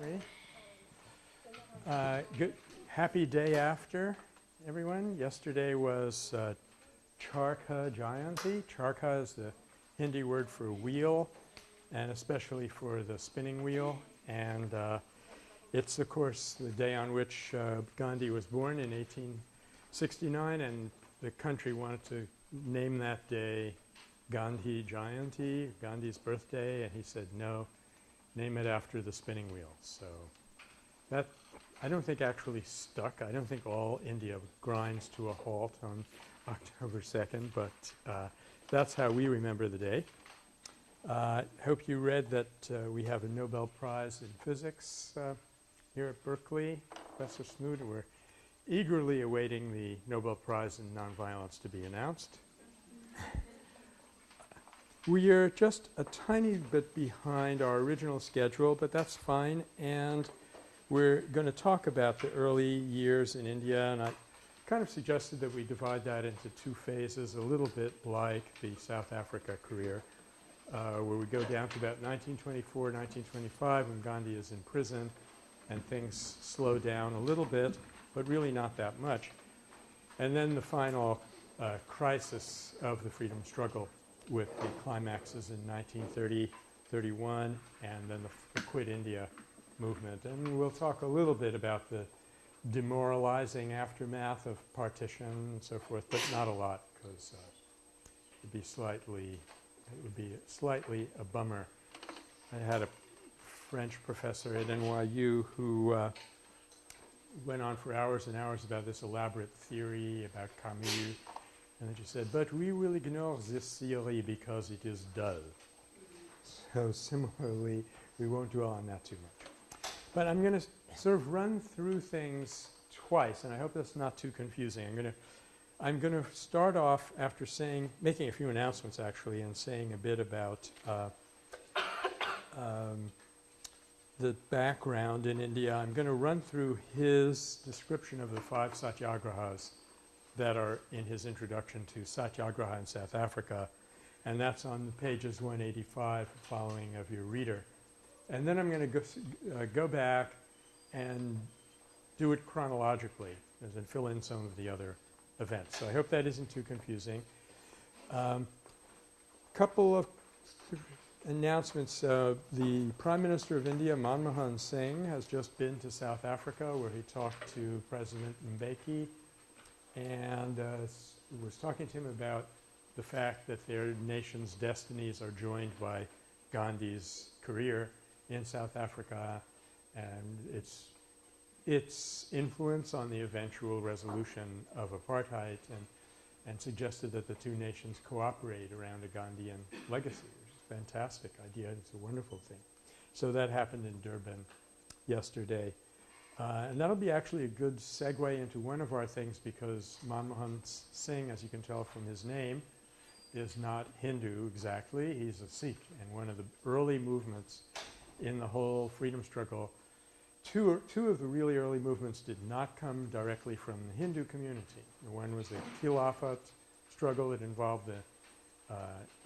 Okay. Uh, good, happy day after, everyone. Yesterday was uh, Charkha Jayanti. Charkha is the Hindi word for wheel and especially for the spinning wheel. And uh, it's, of course, the day on which uh, Gandhi was born in 1869 and the country wanted to name that day Gandhi Jayanti, Gandhi's birthday, and he said no, name it after the spinning wheel. So that I don't think actually stuck. I don't think all India grinds to a halt on October 2nd, but uh, that's how we remember the day. Uh, hope you read that uh, we have a Nobel Prize in Physics uh, here at Berkeley. Professor Smoot, we're eagerly awaiting the Nobel Prize in Nonviolence to be announced. We are just a tiny bit behind our original schedule, but that's fine. And we're going to talk about the early years in India. And I kind of suggested that we divide that into two phases, a little bit like the South Africa career, uh, where we go down to about 1924, 1925 when Gandhi is in prison and things slow down a little bit, but really not that much. And then the final uh, crisis of the freedom struggle with the climaxes in 1930, 31, and then the, the Quit India movement. And we'll talk a little bit about the demoralizing aftermath of partition and so forth, but not a lot because uh, it would be slightly, it would be slightly a bummer. I had a French professor at NYU who uh, went on for hours and hours about this elaborate theory about Camus and she said, but we will ignore this theory because it is dull. So similarly, we won't dwell on that too much. But I'm going to sort of run through things twice, and I hope that's not too confusing. I'm going to I'm to start off after saying, making a few announcements actually, and saying a bit about uh, um, the background in India. I'm going to run through his description of the five satyagrahas that are in his introduction to Satyagraha in South Africa. And that's on pages 185 following of your reader. And then I'm going to go, uh, go back and do it chronologically and fill in some of the other events. So I hope that isn't too confusing. Um, couple of announcements. Uh, the Prime Minister of India, Manmohan Singh, has just been to South Africa where he talked to President Mbeki and uh, was talking to him about the fact that their nation's destinies are joined by Gandhi's career in South Africa and its its influence on the eventual resolution of apartheid and and suggested that the two nations cooperate around a Gandhian legacy, which is a fantastic idea. It's a wonderful thing. So that happened in Durban yesterday. Uh, and that'll be actually a good segue into one of our things because Manmohan Singh, as you can tell from his name, is not Hindu exactly. He's a Sikh and one of the early movements in the whole freedom struggle. Two, two of the really early movements did not come directly from the Hindu community. One was the Khilafat struggle that involved the uh,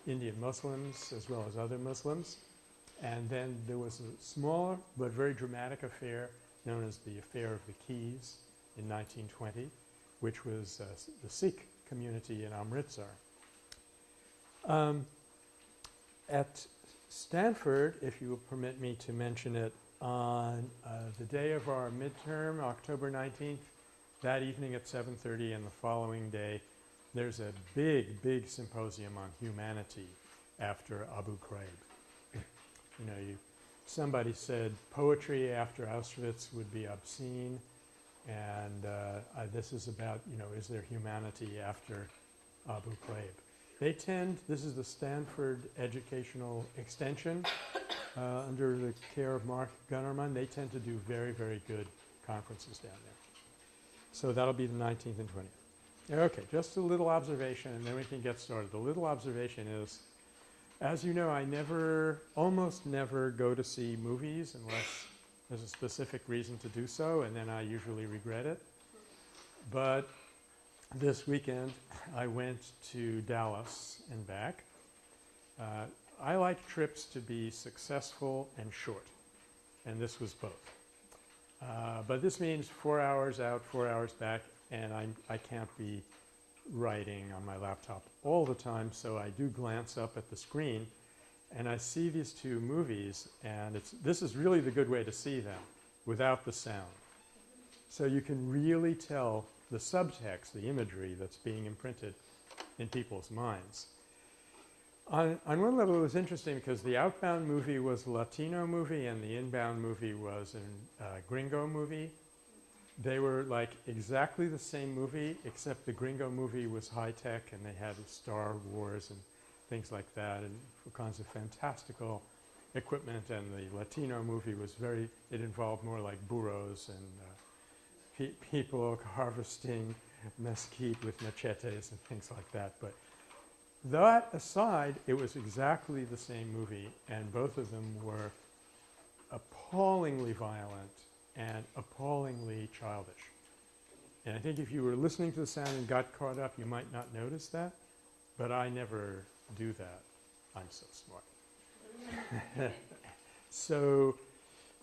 Indian Muslims as well as other Muslims. And then there was a smaller but very dramatic affair known as the Affair of the Keys in 1920, which was uh, the Sikh community in Amritsar. Um, at Stanford, if you will permit me to mention it, on uh, the day of our midterm, October 19th, that evening at 7.30 and the following day, there's a big, big symposium on humanity after Abu Ghraib. you know, you somebody said poetry after Auschwitz would be obscene and uh, this is about, you know, is there humanity after Abu Ghraib. They tend, this is the Stanford Educational Extension uh, under the care of Mark Gonnerman. They tend to do very, very good conferences down there. So that'll be the 19th and 20th. Okay, just a little observation and then we can get started. The little observation is as you know, I never, almost never go to see movies unless there's a specific reason to do so and then I usually regret it. But this weekend I went to Dallas and back. Uh, I like trips to be successful and short. and this was both. Uh, but this means four hours out, four hours back, and I'm, I can't be writing on my laptop all the time, so I do glance up at the screen and I see these two movies and it's, this is really the good way to see them without the sound. So you can really tell the subtext, the imagery that's being imprinted in people's minds. On, on one level it was interesting because the outbound movie was a Latino movie and the inbound movie was a uh, gringo movie. They were like exactly the same movie except the gringo movie was high tech and they had Star Wars and things like that and all kinds of fantastical equipment and the Latino movie was very – it involved more like burros and uh, pe people harvesting mesquite with machetes and things like that. But that aside, it was exactly the same movie and both of them were appallingly violent and appallingly childish. And I think if you were listening to the sound and got caught up, you might not notice that, but I never do that. I'm so smart. so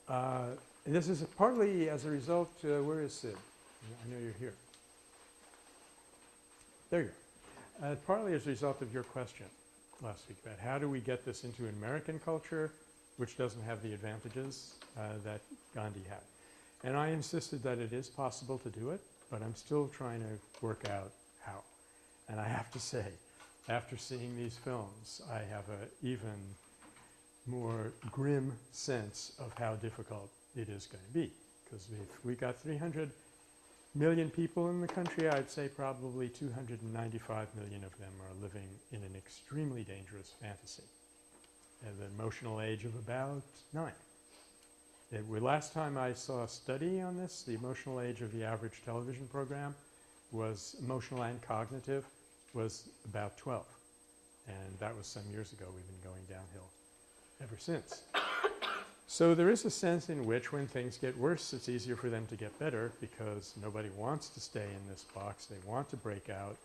uh, this is partly as a result uh, where is Sid? I know you're here. There you go. Uh, partly as a result of your question last week about how do we get this into American culture which doesn't have the advantages uh, that Gandhi had. And I insisted that it is possible to do it, but I'm still trying to work out how. And I have to say, after seeing these films, I have an even more grim sense of how difficult it is going to be. Because if we got 300 million people in the country, I'd say probably 295 million of them are living in an extremely dangerous fantasy at the emotional age of about nine. It, last time I saw a study on this, the emotional age of the average television program was emotional and cognitive was about 12. And that was some years ago. We've been going downhill ever since. So there is a sense in which when things get worse, it's easier for them to get better because nobody wants to stay in this box. They want to break out.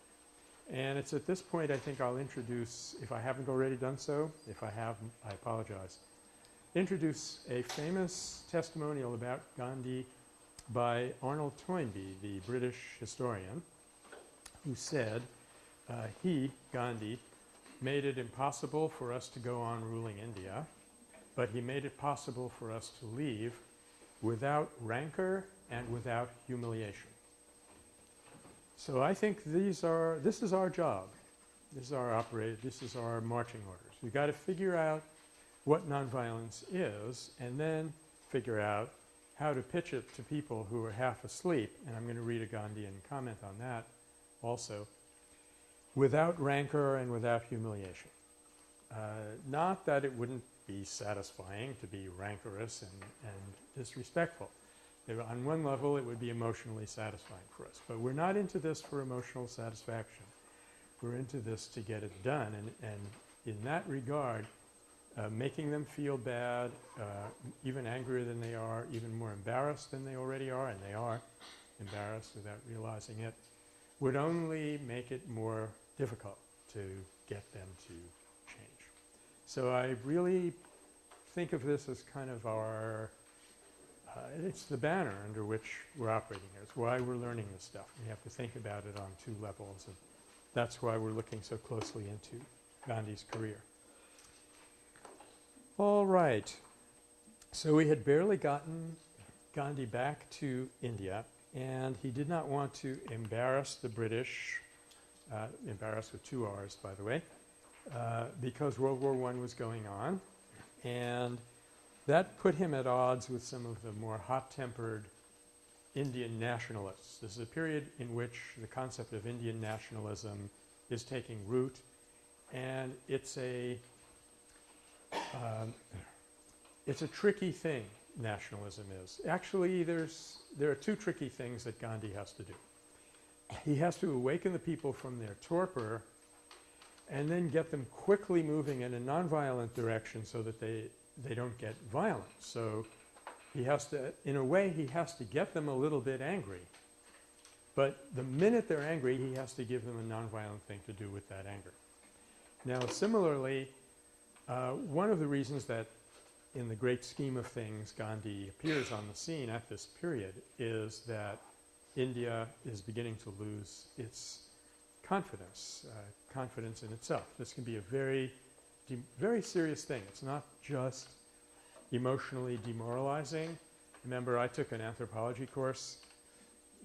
And it's at this point I think I'll introduce, if I haven't already done so, if I have, I apologize, introduce a famous testimonial about Gandhi by Arnold Toynbee, the British historian, who said uh, he, Gandhi, made it impossible for us to go on ruling India, but he made it possible for us to leave without rancor and without humiliation. So I think these are – this is our job. This is our operate – this is our marching orders. We've got to figure out what nonviolence is and then figure out how to pitch it to people who are half asleep, and I'm going to read a Gandhian comment on that also without rancor and without humiliation. Uh, not that it wouldn't be satisfying to be rancorous and, and disrespectful. On one level it would be emotionally satisfying for us. But we're not into this for emotional satisfaction. We're into this to get it done. And, and in that regard, uh, making them feel bad, uh, even angrier than they are, even more embarrassed than they already are, and they are embarrassed without realizing it, would only make it more difficult to get them to change. So I really think of this as kind of our uh, it's the banner under which we're operating here. It's why we're learning this stuff. We have to think about it on two levels and that's why we're looking so closely into Gandhi's career. All right. So we had barely gotten Gandhi back to India and he did not want to embarrass the British uh, with two R's by the way, uh, because World War I was going on and that put him at odds with some of the more hot-tempered Indian nationalists. This is a period in which the concept of Indian nationalism is taking root and it's a um, it's a tricky thing nationalism is. Actually there's there are two tricky things that Gandhi has to do he has to awaken the people from their torpor and then get them quickly moving in a nonviolent direction so that they, they don't get violent. So he has to, in a way, he has to get them a little bit angry. But the minute they're angry, he has to give them a nonviolent thing to do with that anger. Now, similarly, uh, one of the reasons that in the great scheme of things Gandhi appears on the scene at this period is that India is beginning to lose its confidence, uh, confidence in itself. This can be a very, very serious thing. It's not just emotionally demoralizing. Remember, I took an anthropology course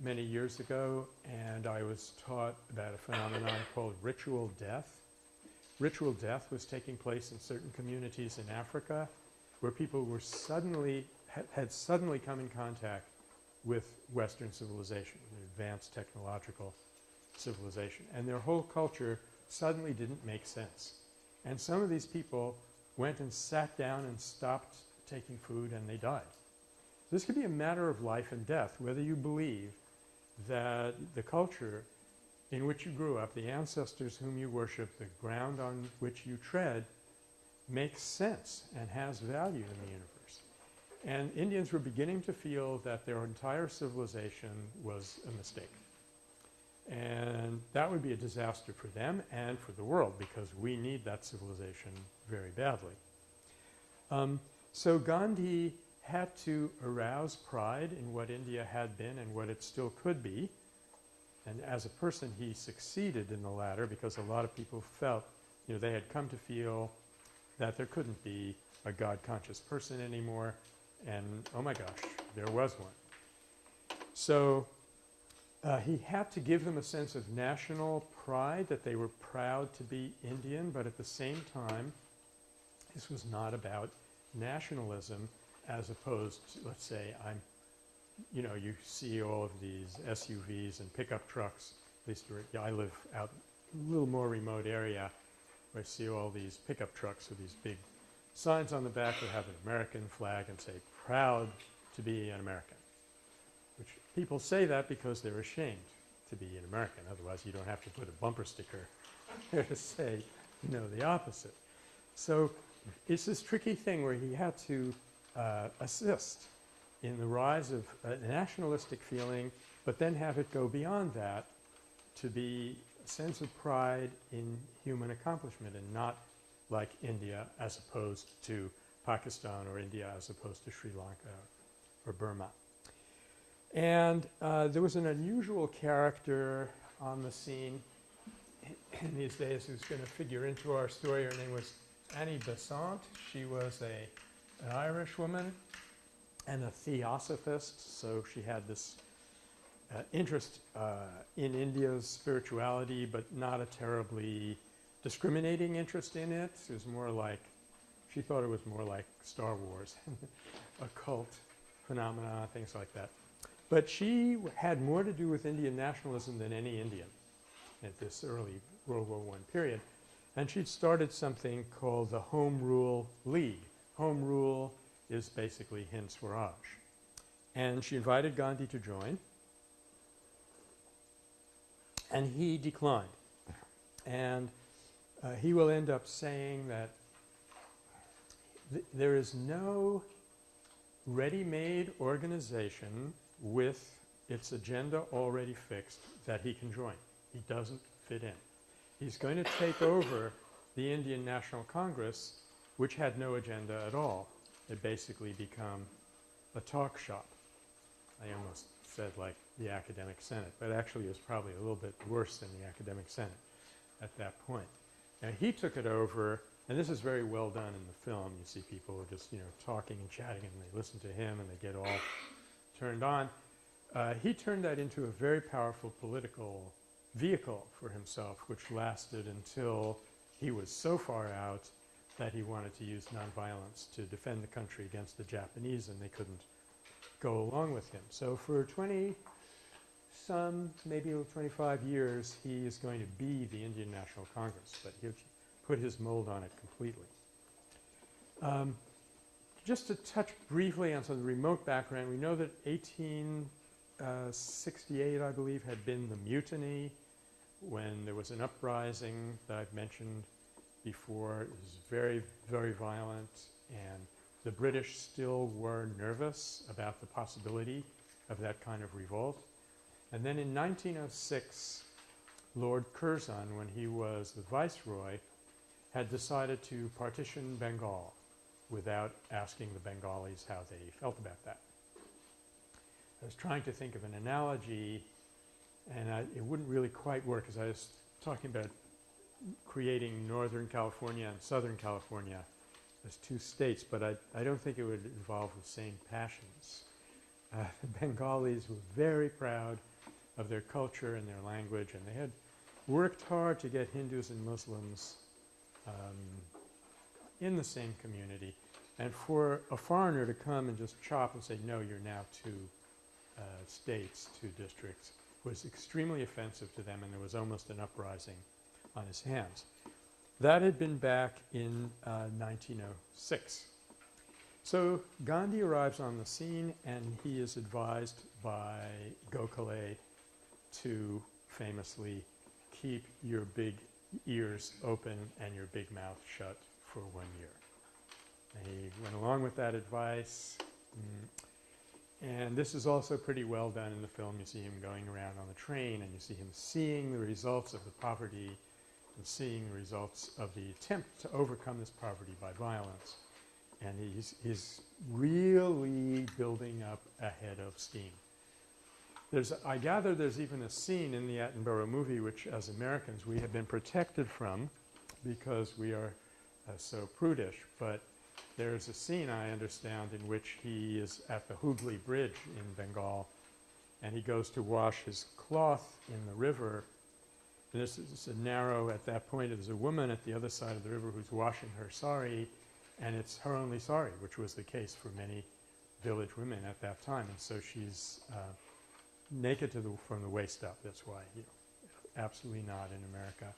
many years ago and I was taught about a phenomenon called ritual death. Ritual death was taking place in certain communities in Africa where people were suddenly had suddenly come in contact with Western civilization, advanced technological civilization. And their whole culture suddenly didn't make sense. And some of these people went and sat down and stopped taking food and they died. This could be a matter of life and death, whether you believe that the culture in which you grew up, the ancestors whom you worship, the ground on which you tread, makes sense and has value in the universe. And Indians were beginning to feel that their entire civilization was a mistake. And that would be a disaster for them and for the world because we need that civilization very badly. Um, so Gandhi had to arouse pride in what India had been and what it still could be. And as a person, he succeeded in the latter because a lot of people felt, you know, they had come to feel that there couldn't be a God conscious person anymore. And oh my gosh, there was one. So uh, he had to give them a sense of national pride that they were proud to be Indian, but at the same time, this was not about nationalism as opposed to, let's say, I'm, you know, you see all of these SUVs and pickup trucks. At least I live out a little more remote area where I see all these pickup trucks with these big signs on the back that have an American flag and say, proud to be an American. Which people say that because they're ashamed to be an American. Otherwise, you don't have to put a bumper sticker there to say, you know, the opposite. So it's this tricky thing where he had to uh, assist in the rise of a nationalistic feeling, but then have it go beyond that to be a sense of pride in human accomplishment and not like India as opposed to Pakistan or India as opposed to Sri Lanka or Burma. And uh, there was an unusual character on the scene in these days who's going to figure into our story. Her name was Annie Besant. She was a an Irish woman and a theosophist, so she had this uh, interest uh, in India's spirituality, but not a terribly discriminating interest in it. It was more like, she thought it was more like Star Wars, occult phenomena, things like that. But she had more to do with Indian nationalism than any Indian at this early World War I period. And she'd started something called the Home Rule League, home rule is basically Hind Swaraj. And she invited Gandhi to join, and he declined. And uh, he will end up saying that th there is no ready-made organization with its agenda already fixed that he can join. He doesn't fit in. He's going to take over the Indian National Congress which had no agenda at all. It basically become a talk shop. I almost said like the academic senate, but actually it was probably a little bit worse than the academic senate at that point. Now he took it over, and this is very well done in the film. You see people just you know talking and chatting, and they listen to him, and they get all turned on. Uh, he turned that into a very powerful political vehicle for himself, which lasted until he was so far out that he wanted to use nonviolence to defend the country against the Japanese and they couldn't go along with him. So for 20 some, maybe 25 years, he is going to be the Indian National Congress, but he'll put his mold on it completely. Um, just to touch briefly on some of the remote background, we know that 1868, uh, I believe, had been the mutiny when there was an uprising that I've mentioned before. It was very, very violent, and the British still were nervous about the possibility of that kind of revolt. And then in 1906, Lord Curzon, when he was the viceroy, had decided to partition Bengal. without asking the Bengalis how they felt about that. I was trying to think of an analogy and I, it wouldn't really quite work because I was talking about creating Northern California and Southern California as two states, but I, I don't think it would involve the same passions. Uh, the Bengalis were very proud of their culture and their language, and they had worked hard to get Hindus and Muslims um, in the same community. And for a foreigner to come and just chop and say, no, you're now two uh, states, two districts, was extremely offensive to them and there was almost an uprising on his hands. That had been back in uh, 1906. So Gandhi arrives on the scene and he is advised by Gokhale to famously keep your big ears open and your big mouth shut for one year. And he went along with that advice. Mm. And this is also pretty well done in the film. You see him going around on the train and you see him seeing the results of the poverty and seeing the results of the attempt to overcome this poverty by violence. And he's, he's really building up a head of steam. There's, I gather there's even a scene in the Attenborough movie which as Americans we have been protected from because we are uh, so prudish. But there's a scene, I understand, in which he is at the Hooghly Bridge in Bengal and he goes to wash his cloth in the river. And this is a narrow, at that point, there's a woman at the other side of the river who's washing her sari, and it's her only sari, which was the case for many village women at that time. And so she's uh, naked the, from the waist up. That's why, you know, absolutely not in America.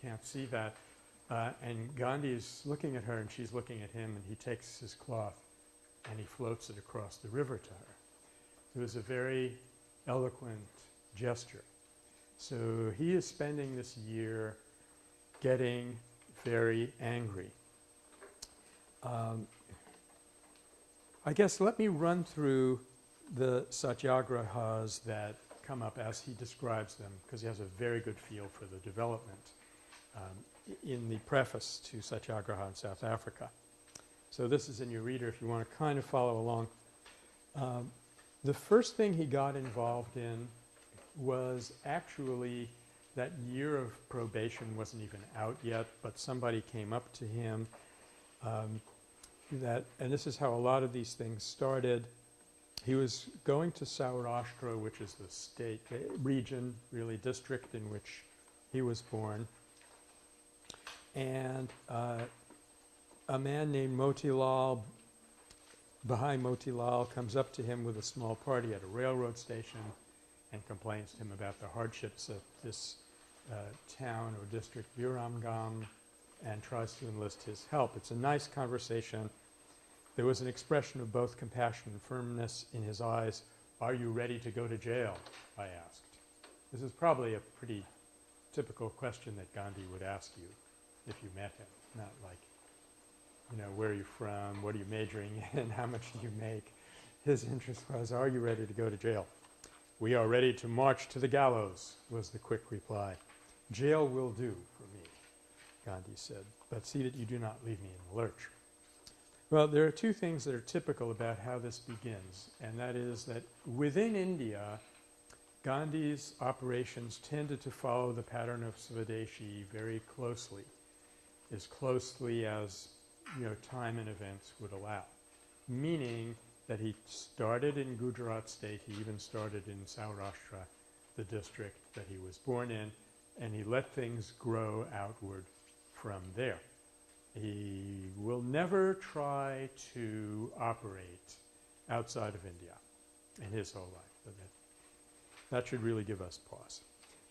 Can't see that. Uh, and Gandhi is looking at her and she's looking at him and he takes his cloth and he floats it across the river to her. It was a very eloquent gesture. So he is spending this year getting very angry. Um, I guess let me run through the satyagrahas that come up as he describes them because he has a very good feel for the development. Um, in the preface to Satyagraha in South Africa. So this is in your reader if you want to kind of follow along. Um, the first thing he got involved in was actually that year of probation wasn't even out yet, but somebody came up to him um, that, and this is how a lot of these things started. He was going to Saurashtra, which is the state, uh, region, really district in which he was born and uh, a man named Motilal, Bhai Motilal, comes up to him with a small party at a railroad station and complains to him about the hardships of this uh, town or district, Viramgam, and tries to enlist his help. It's a nice conversation. There was an expression of both compassion and firmness in his eyes. Are you ready to go to jail? I asked. This is probably a pretty typical question that Gandhi would ask you if you met him, not like, you know, where are you from, what are you majoring in, how much do you make. His interest was, are you ready to go to jail? We are ready to march to the gallows, was the quick reply. Jail will do for me, Gandhi said, but see that you do not leave me in the lurch. Well, there are two things that are typical about how this begins, and that is that within India, Gandhi's operations tended to follow the pattern of Swadeshi very closely as closely as you know time and events would allow. Meaning that he started in Gujarat state, he even started in Saurashtra, the district that he was born in, and he let things grow outward from there. He will never try to operate outside of India in his whole life. That, that should really give us pause.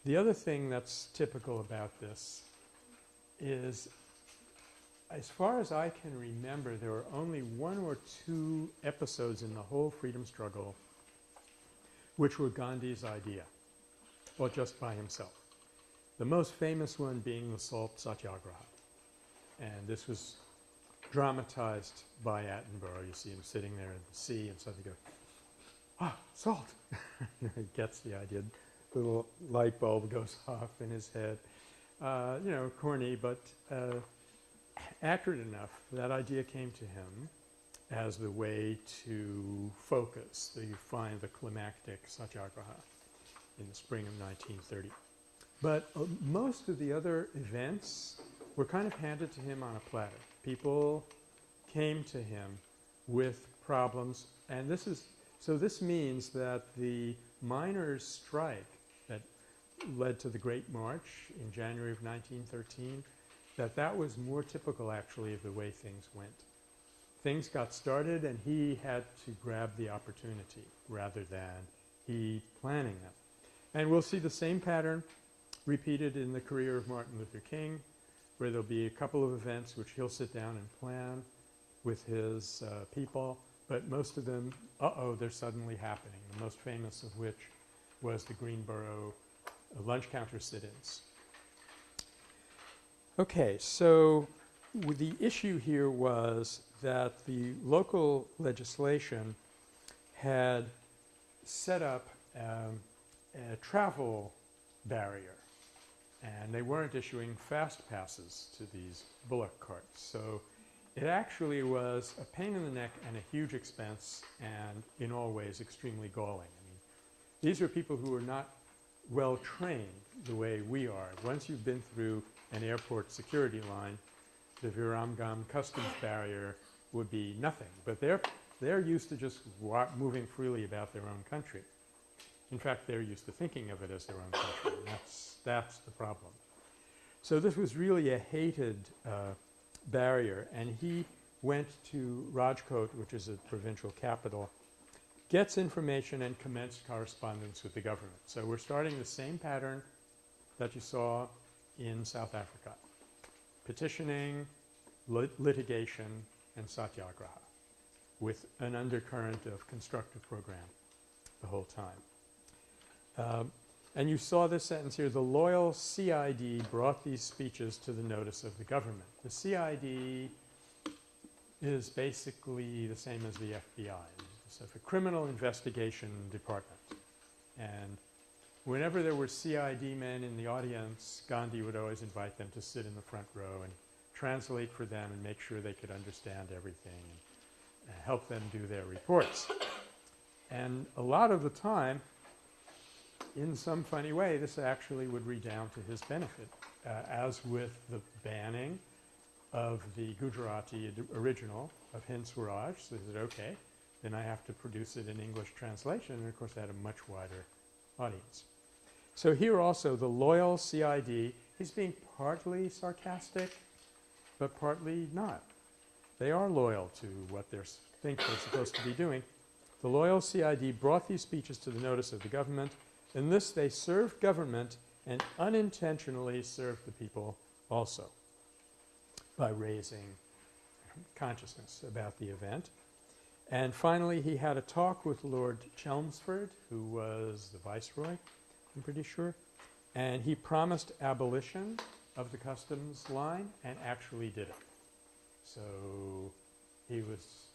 The other thing that's typical about this is as far as I can remember, there were only one or two episodes in the whole freedom struggle which were Gandhi's idea, or just by himself. The most famous one being the Salt Satyagraha. And this was dramatized by Attenborough. You see him sitting there in the sea and suddenly go, ah, salt. he gets the idea. The little light bulb goes off in his head. Uh, you know, corny, but uh, accurate enough, that idea came to him as the way to focus. So you find the climactic satyagraha in the spring of 1930. But uh, most of the other events were kind of handed to him on a platter. People came to him with problems and this is so this means that the miners strike that led to the Great March in January of 1913 that that was more typical actually of the way things went. Things got started and he had to grab the opportunity rather than he planning them. And we'll see the same pattern repeated in the career of Martin Luther King where there'll be a couple of events which he'll sit down and plan with his uh, people, but most of them, uh-oh, they're suddenly happening, the most famous of which was the Greensboro lunch counter sit-ins. Okay, so the issue here was that the local legislation had set up um, a travel barrier and they weren't issuing fast passes to these bullock carts. So it actually was a pain in the neck and a huge expense and in all ways extremely galling. I mean, these are people who are not well trained the way we are. Once you've been through an airport security line, the Viramgam customs barrier would be nothing. But they're, they're used to just moving freely about their own country. In fact, they're used to thinking of it as their own country. That's, that's the problem. So this was really a hated uh, barrier and he went to Rajkot, which is a provincial capital, gets information and commenced correspondence with the government. So we're starting the same pattern that you saw in South Africa. Petitioning, lit litigation, and satyagraha with an undercurrent of constructive program the whole time. Um, and you saw this sentence here, the loyal CID brought these speeches to the notice of the government. The CID is basically the same as the FBI. It's a criminal investigation department. And whenever there were CID men in the audience, Gandhi would always invite them to sit in the front row and translate for them and make sure they could understand everything and help them do their reports. And a lot of the time, in some funny way, this actually would redound to his benefit, uh, as with the banning of the Gujarati original of Hind Swaraj. So he said, okay, then I have to produce it in English translation. And of course, that had a much wider audience. So here also, the loyal CID, he's being partly sarcastic, but partly not. They are loyal to what they think they're supposed to be doing. The loyal CID brought these speeches to the notice of the government in this they served government and unintentionally served the people also by raising consciousness about the event. And finally, he had a talk with Lord Chelmsford, who was the viceroy, I'm pretty sure, and he promised abolition of the customs line and actually did it. So he was,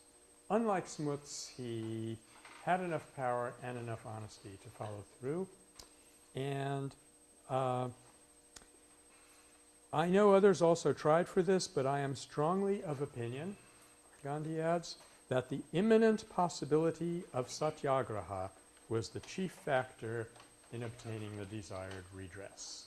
unlike Smuts, he had enough power and enough honesty to follow through. And uh, I know others also tried for this, but I am strongly of opinion, Gandhi adds, that the imminent possibility of satyagraha was the chief factor in obtaining the desired redress.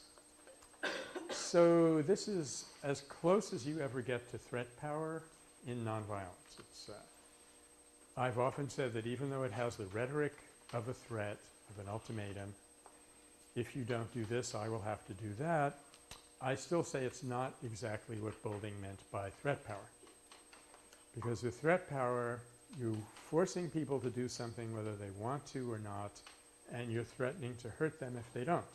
So this is as close as you ever get to threat power in nonviolence. It's uh, I've often said that even though it has the rhetoric of a threat, of an ultimatum, if you don't do this, I will have to do that, I still say it's not exactly what Boulding meant by threat power. Because with threat power, you're forcing people to do something whether they want to or not, and you're threatening to hurt them if they don't.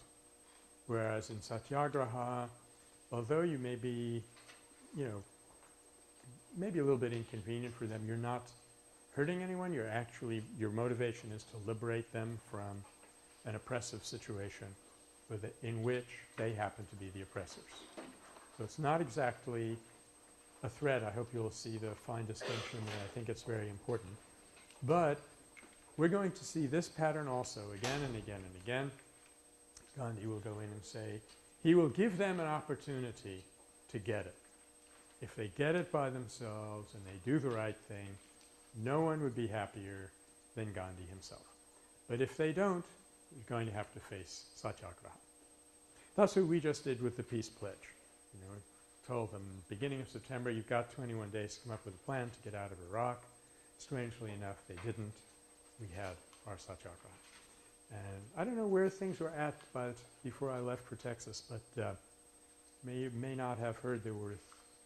Whereas in satyagraha, although you may be, you know, maybe a little bit inconvenient for them, you're not hurting anyone. You're actually, your motivation is to liberate them from an oppressive situation in which they happen to be the oppressors. So it's not exactly a threat. I hope you'll see the fine distinction there. I think it's very important. But we're going to see this pattern also again and again and again. Gandhi will go in and say, he will give them an opportunity to get it. if they get it by themselves and they do the right thing, no one would be happier than Gandhi himself. But if they don't, you're going to have to face satyagraha. That's what we just did with the peace pledge. You know, told them beginning of September you've got 21 days to come up with a plan to get out of Iraq. Strangely enough, they didn't. We had our satyagraha. And I don't know where things were at but before I left for Texas, but uh, may may not have heard there were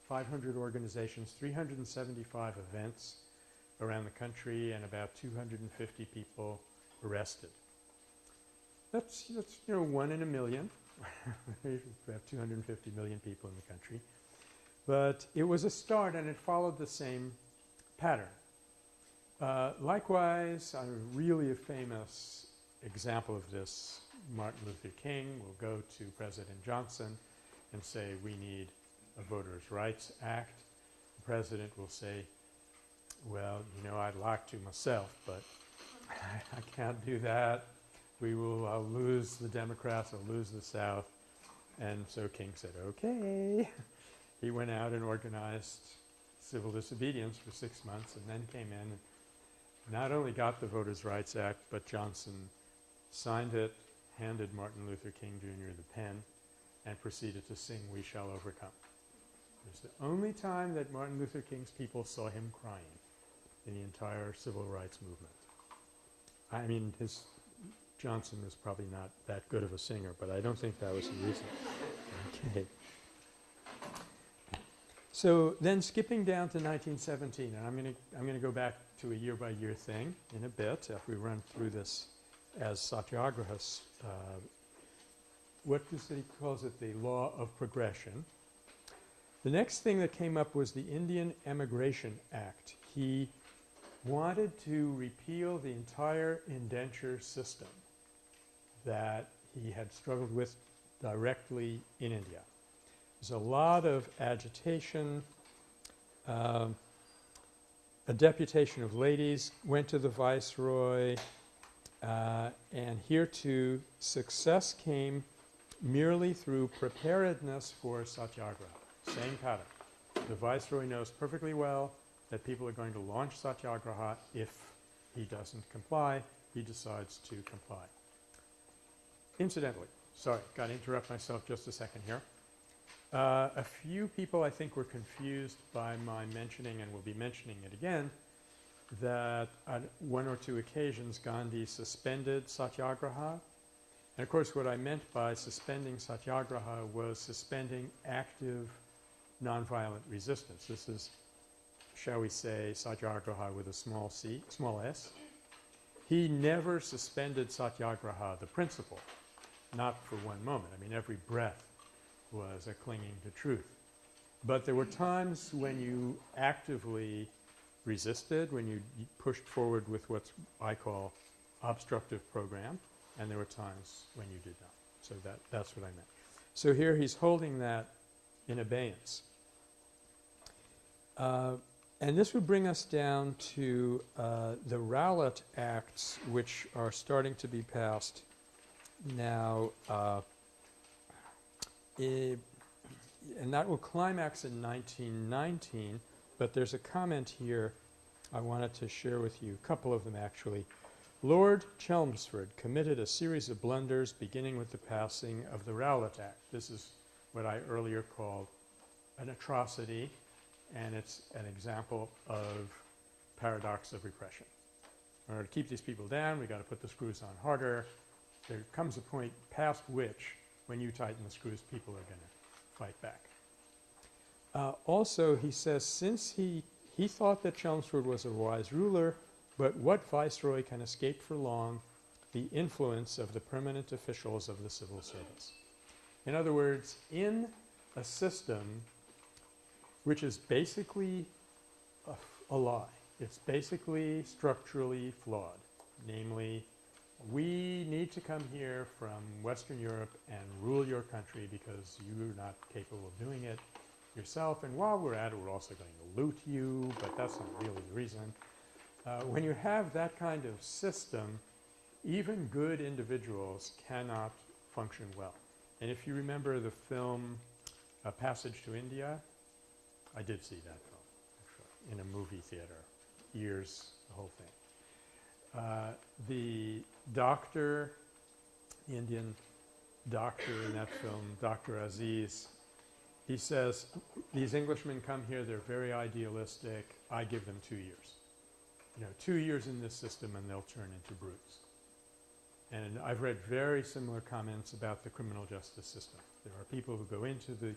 500 organizations, 375 events around the country, and about 250 people arrested. That's, that's you know one in a million. we have 250 million people in the country. But it was a start and it followed the same pattern. Uh, likewise, a really a famous example of this, Martin Luther King will go to President Johnson and say, we need a Voters' Rights Act. The President will say, well, you know, I'd like to myself, but I can't do that. We will, I'll lose the Democrats, I'll lose the South. And so King said, okay. he went out and organized civil disobedience for six months and then came in not only got the Voters' Rights Act, but Johnson signed it, handed Martin Luther King Jr. the pen, and proceeded to sing We Shall Overcome. It was the only time that Martin Luther King's people saw him crying in the entire civil rights movement. I mean, his Johnson was probably not that good of a singer, but I don't think that was the reason. Okay. So then skipping down to 1917, and I'm going to I'm going to go back to a year by year thing in a bit if we run through this as satyagrahas. Uh, what does he calls it? The law of progression. The next thing that came up was the Indian Emigration Act. He wanted to repeal the entire indenture system that he had struggled with directly in India. There's a lot of agitation. Um, a deputation of ladies went to the viceroy, uh, and here too success came merely through preparedness for satyagraha. Same pattern. The viceroy knows perfectly well that people are going to launch satyagraha if he doesn't comply. He decides to comply. Incidentally, sorry, got to interrupt myself just a second here. Uh, a few people I think were confused by my mentioning, and will be mentioning it again, that on one or two occasions Gandhi suspended satyagraha. And of course what I meant by suspending satyagraha was suspending active nonviolent resistance. This is, shall we say, satyagraha with a small c, small s. He never suspended satyagraha, the principle, not for one moment. I mean, every breath was a clinging to truth. But there were times when you actively resisted, when you pushed forward with what I call obstructive program, and there were times when you did not. So that, that's what I meant. So here he's holding that in abeyance. Uh, and this would bring us down to uh, the Rowlatt Acts, which are starting to be passed now. Uh, and that will climax in 1919, but there's a comment here I wanted to share with you, a couple of them actually. Lord Chelmsford committed a series of blunders beginning with the passing of the Rowlatt Act. This is what I earlier called an atrocity and it's an example of paradox of repression. In order to keep these people down, we've got to put the screws on harder. There comes a point past which, when you tighten the screws, people are going to fight back. Uh, also, he says, since he, he thought that Chelmsford was a wise ruler, but what viceroy can escape for long the influence of the permanent officials of the civil service? In other words, in a system which is basically a, a lie. It's basically structurally flawed. Namely, we need to come here from Western Europe and rule your country because you're not capable of doing it yourself. And while we're at it, we're also going to loot you, but that's not really the reason. Uh, when you have that kind of system, even good individuals cannot function well. And if you remember the film A Passage to India, I did see that film, actually, in a movie theater, years, the whole thing. Uh, the doctor, the Indian doctor in that film, Dr. Aziz, he says, these Englishmen come here, they're very idealistic, I give them two years. You know, two years in this system and they'll turn into brutes. And I've read very similar comments about the criminal justice system. There are people who go into the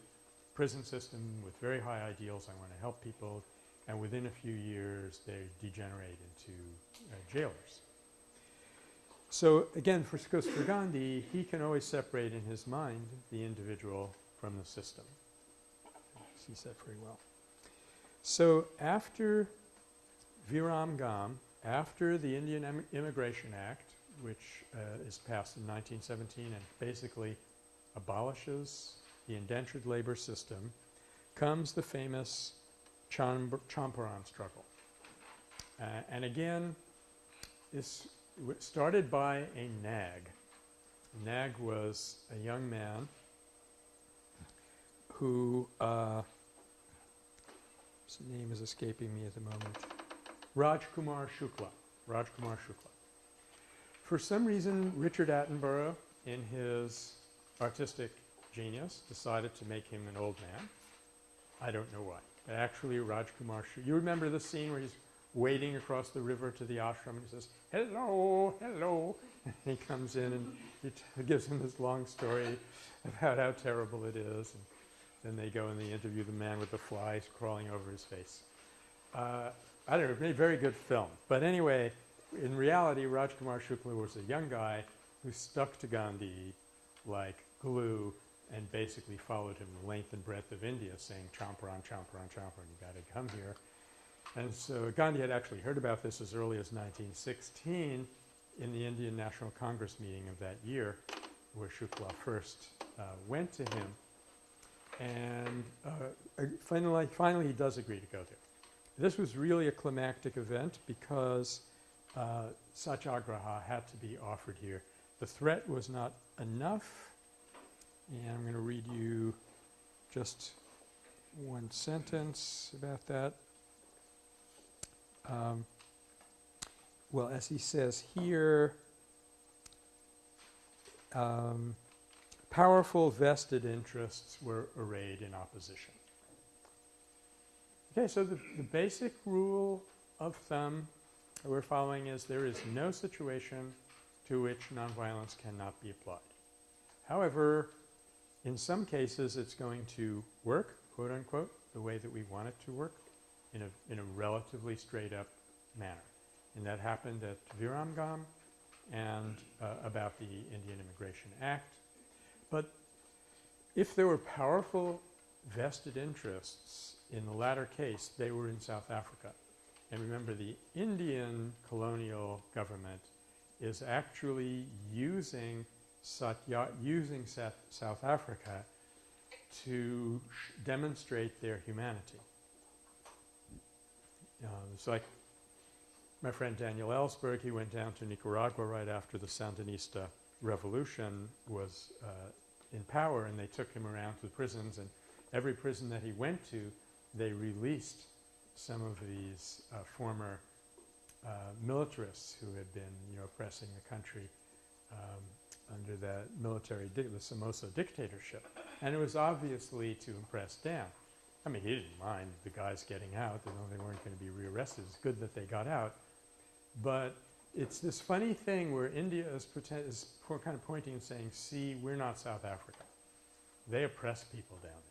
prison system with very high ideals, I want to help people, and within a few years they degenerate into uh, jailers. So again, for, Gandhi, he can always separate in his mind the individual from the system. He said very well. So after Viramgam, after the Indian Im Immigration Act, which uh, is passed in 1917 and basically abolishes the indentured labor system, comes the famous Champaran struggle. Uh, and again, this started by a nag. Nag was a young man who uh, his name is escaping me at the moment. Rajkumar Shukla. Rajkumar Shukla. For some reason, Richard Attenborough, in his artistic genius, decided to make him an old man. I don't know why. Actually, Rajkumar. You remember the scene where he's wading across the river to the ashram and he says, hello, hello. And he comes in and he gives him this long story about how terrible it is. And then they go and they interview the man with the flies crawling over his face. Uh, I don't know, very good film. But anyway, in reality, Rajkumar Shukla was a young guy who stuck to Gandhi like glue and basically followed him the length and breadth of India saying Champaran, Champaran, Champaran, you got to come here. And so Gandhi had actually heard about this as early as 1916 in the Indian National Congress meeting of that year where Shukla first uh, went to him and uh, finally, finally he does agree to go there. This was really a climactic event because uh, satyagraha had to be offered here. The threat was not enough and I'm going to read you just one sentence about that. Um, well, as he says here, um, powerful vested interests were arrayed in opposition. Okay, so the, the basic rule of thumb that we're following is there is no situation to which nonviolence cannot be applied. However, in some cases it's going to work, quote unquote, the way that we want it to work in a, in a relatively straight up manner. And that happened at Viramgam and uh, about the Indian Immigration Act but if there were powerful vested interests in the latter case, they were in South Africa. And remember, the Indian colonial government is actually using Satya, using South Africa to demonstrate their humanity. Um, it's like my friend Daniel Ellsberg, he went down to Nicaragua right after the Sandinista revolution was uh, in power and they took him around to the prisons and every prison that he went to they released some of these uh, former uh, militarists who had been you know oppressing the country um, under the military the Somoza dictatorship and it was obviously to impress Dan. I mean he didn't mind the guys getting out they they weren't going to be rearrested it's good that they got out but it's this funny thing where India is, is kind of pointing and saying, see, we're not South Africa. They oppress people down there.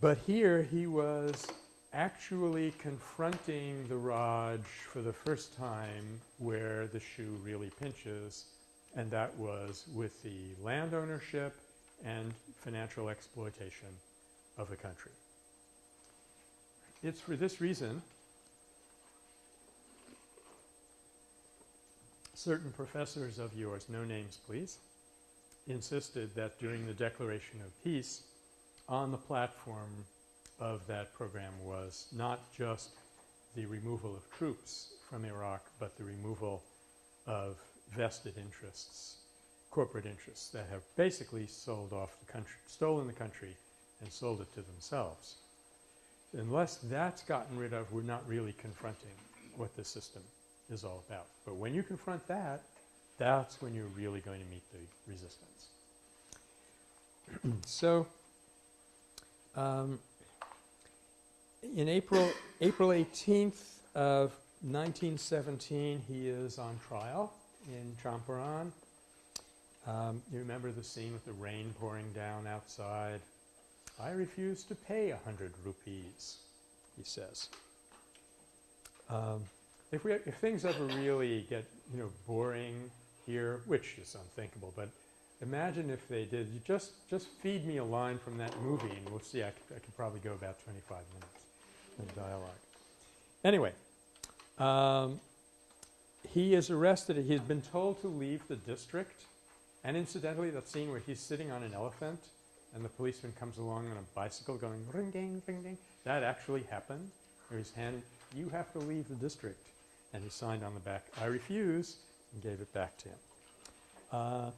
But here he was actually confronting the Raj for the first time where the shoe really pinches, and that was with the land ownership and financial exploitation of the country. It's for this reason certain professors of yours, no names please, insisted that during the declaration of peace on the platform of that program was not just the removal of troops from Iraq, but the removal of vested interests, corporate interests that have basically sold off the country, stolen the country and sold it to themselves. Unless that's gotten rid of, we're not really confronting what the system is all about. But when you confront that, that's when you're really going to meet the resistance. so, um, in April, April 18th of 1917, he is on trial in Champaran. Um, you remember the scene with the rain pouring down outside? I refuse to pay a hundred rupees, he says. Um, if, we, if things ever really get, you know, boring here, which is unthinkable, but imagine if they did, you just, just feed me a line from that movie and we'll see, I I could probably go about 25 minutes dialogue. Anyway, um, he is arrested. He's been told to leave the district. And incidentally, that scene where he's sitting on an elephant and the policeman comes along on a bicycle going ring ding, ring ding, that actually happened. Where he's handed, you have to leave the district. And he signed on the back, I refuse, and gave it back to him. Uh,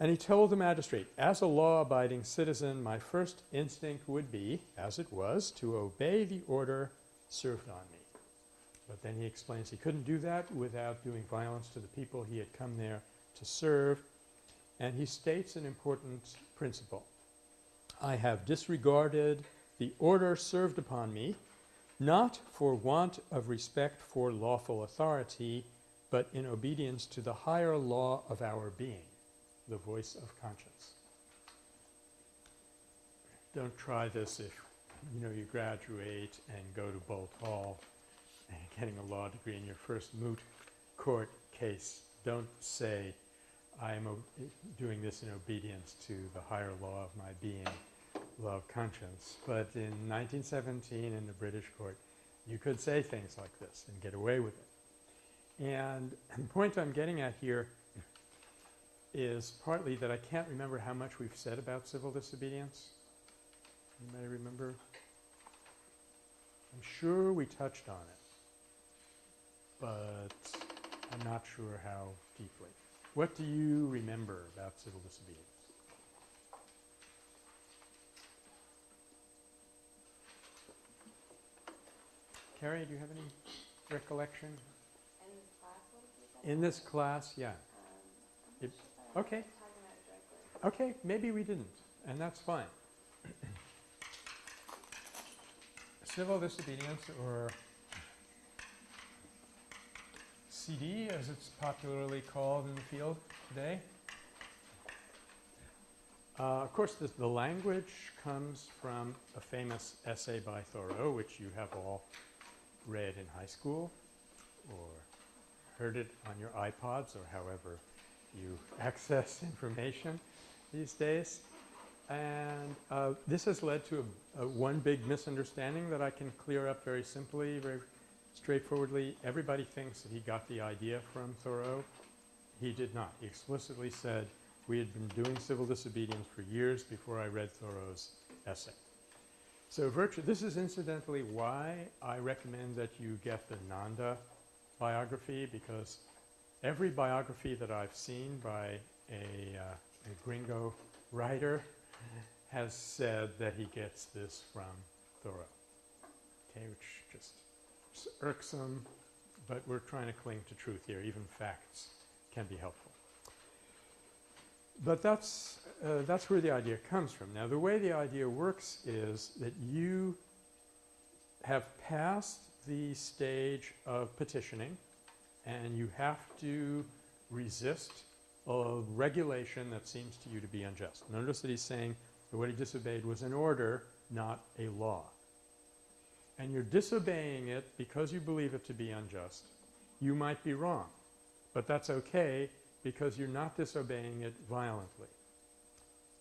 and he told the magistrate, as a law abiding citizen, my first instinct would be, as it was, to obey the order served on me. But then he explains he couldn't do that without doing violence to the people he had come there to serve. And he states an important principle. I have disregarded the order served upon me, not for want of respect for lawful authority, but in obedience to the higher law of our being, the voice of conscience. Don't try this if you know you graduate and go to Boalt Hall and getting a law degree in your first moot court case. Don't say I am doing this in obedience to the higher law of my being, law of conscience. But in 1917 in the British court, you could say things like this and get away with it. And the point I'm getting at here is partly that I can't remember how much we've said about civil disobedience. Anybody remember? I'm sure we touched on it, but I'm not sure how deeply. What do you remember about civil disobedience? Carrie, do you have any recollection? In this class, what did you? In this class, yeah. Um, It- okay. Okay, maybe we didn't, and that's fine. Civil disobedience, or CD, as it's popularly called in the field today. Uh, of course, the language comes from a famous essay by Thoreau, which you have all read in high school or heard it on your iPods or however you access information these days. And uh, this has led to a, a one big misunderstanding that I can clear up very simply, very straightforwardly. Everybody thinks that he got the idea from Thoreau. He did not. He explicitly said, we had been doing civil disobedience for years before I read Thoreau's essay. So virtue, this is incidentally why I recommend that you get the Nanda biography because every biography that I've seen by a, uh, a gringo writer has said that he gets this from Thoreau. Okay, which just is irksome, but we're trying to cling to truth here. Even facts can be helpful. But that's, uh, that's where the idea comes from. Now, the way the idea works is that you have passed the stage of petitioning and you have to resist a regulation that seems to you to be unjust. Notice that he's saying that what he disobeyed was an order, not a law. And you're disobeying it because you believe it to be unjust. You might be wrong, but that's okay because you're not disobeying it violently.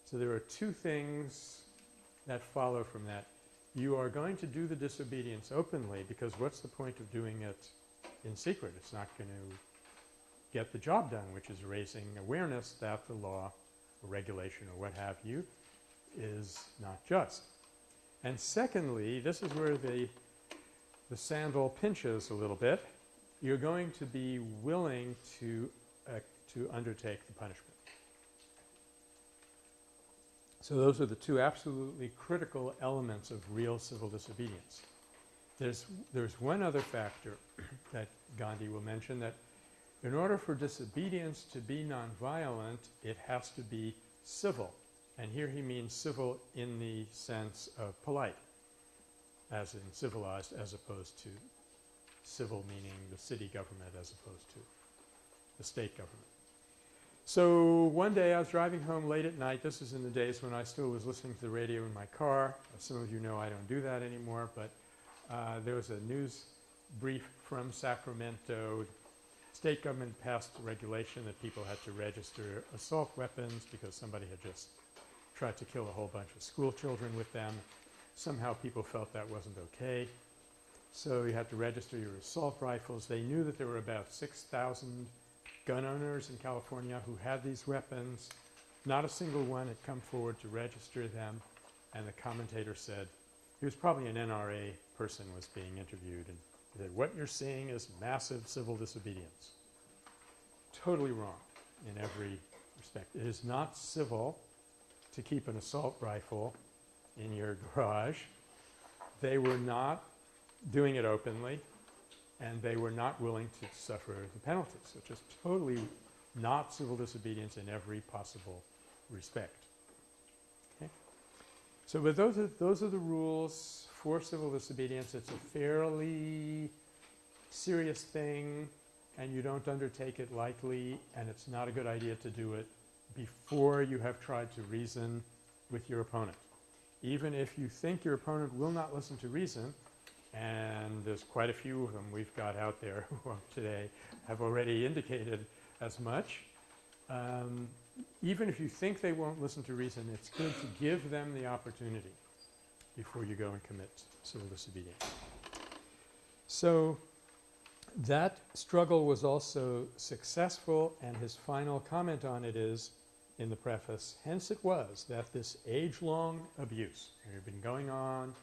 So there are two things that follow from that. You are going to do the disobedience openly because what's the point of doing it in secret? It's not going to get the job done, which is raising awareness that the law or regulation or what have you is not just. And secondly, this is where the, the sandal pinches a little bit. You're going to be willing to, uh, to undertake the punishment. So those are the two absolutely critical elements of real civil disobedience. There's, there's one other factor that Gandhi will mention that in order for disobedience to be nonviolent, it has to be civil. And here he means civil in the sense of polite, as in civilized as opposed to civil meaning the city government as opposed to the state government. So one day I was driving home late at night. This is in the days when I still was listening to the radio in my car. As some of you know, I don't do that anymore. But uh, there was a news brief from Sacramento. State government passed regulation that people had to register assault weapons because somebody had just tried to kill a whole bunch of school children with them. Somehow people felt that wasn't okay. So you had to register your assault rifles. They knew that there were about 6,000 gun owners in California who had these weapons. Not a single one had come forward to register them. And the commentator said, he was probably an NRA person was being interviewed and he said, what you're seeing is massive civil disobedience. Totally wrong in every respect. It is not civil to keep an assault rifle in your garage. They were not doing it openly and they were not willing to suffer the penalties. So just totally not civil disobedience in every possible respect. Okay? So but those are, those are the rules for civil disobedience. It's a fairly serious thing and you don't undertake it lightly and it's not a good idea to do it before you have tried to reason with your opponent. Even if you think your opponent will not listen to reason, and there's quite a few of them we've got out there who today have already indicated as much. Um, even if you think they won't listen to reason, it's good to give them the opportunity before you go and commit civil disobedience. So that struggle was also successful and his final comment on it is in the preface, hence it was that this age-long abuse, it had been going on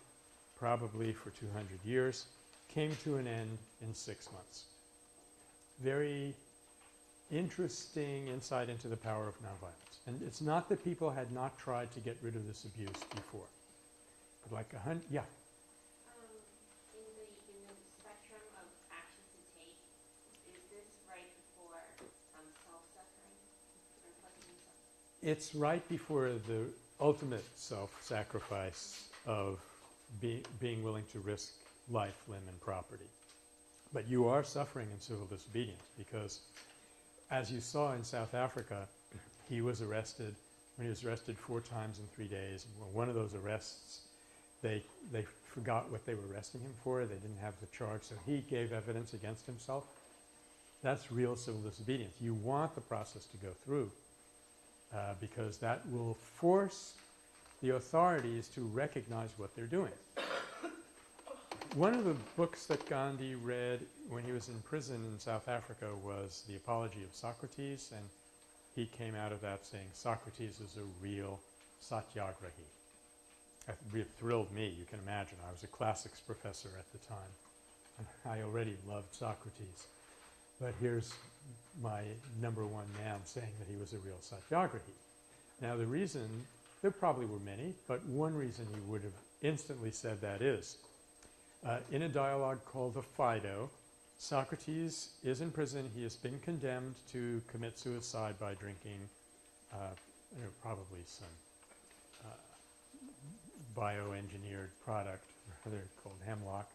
probably for 200 years, came to an end in six months. Very interesting insight into the power of nonviolence. And it's not that people had not tried to get rid of this abuse before. Like a hundred, yeah, Um, in the, in the spectrum of actions to take, is this right before, um, self-suffering? Or fucking self- it's right before the ultimate self-sacrifice of be, being willing to risk life, limb, and property. But you are suffering in civil disobedience because, as you saw in South Africa, he was arrested. When he was arrested four times in three days, one of those arrests, they they forgot what they were arresting him for. They didn't have the charge, so he gave evidence against himself. That's real civil disobedience. You want the process to go through uh, because that will force the authorities to recognize what they're doing. One of the books that Gandhi read when he was in prison in South Africa was The Apology of Socrates, and he came out of that saying Socrates is a real satyagrahi. That really thrilled me, you can imagine. I was a classics professor at the time. and I already loved Socrates. But here's my number one man saying that he was a real satyagrahi. Now the reason, there probably were many, but one reason he would have instantly said that is, uh, in a dialogue called the Phaedo, Socrates is in prison. He has been condemned to commit suicide by drinking uh, you know, probably some bioengineered product, rather called hemlock.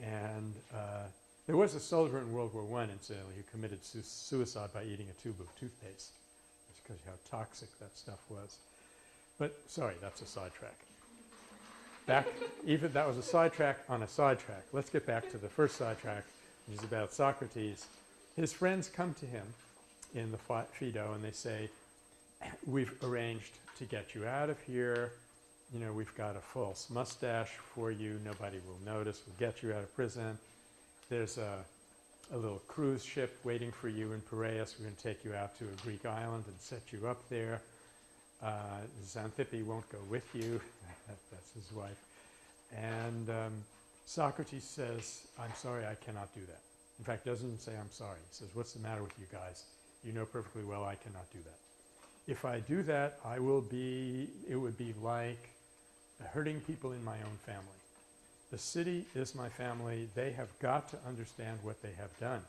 And uh, there was a soldier in World War I, incidentally, who committed su suicide by eating a tube of toothpaste. That's because how toxic that stuff was. But sorry, that's a sidetrack. Back, even that was a sidetrack on a sidetrack. Let's get back to the first sidetrack, which is about Socrates. His friends come to him in the Phaedo and they say, we've arranged to get you out of here. You know, we've got a false mustache for you. Nobody will notice. We'll get you out of prison. There's a, a little cruise ship waiting for you in Piraeus. We're going to take you out to a Greek island and set you up there. Uh, Xanthippe won't go with you. That's his wife. And um, Socrates says, I'm sorry, I cannot do that. In fact, doesn't say I'm sorry. He says, what's the matter with you guys? You know perfectly well I cannot do that. if I do that, I will be, it would be like hurting people in my own family. The city is my family. They have got to understand what they have done.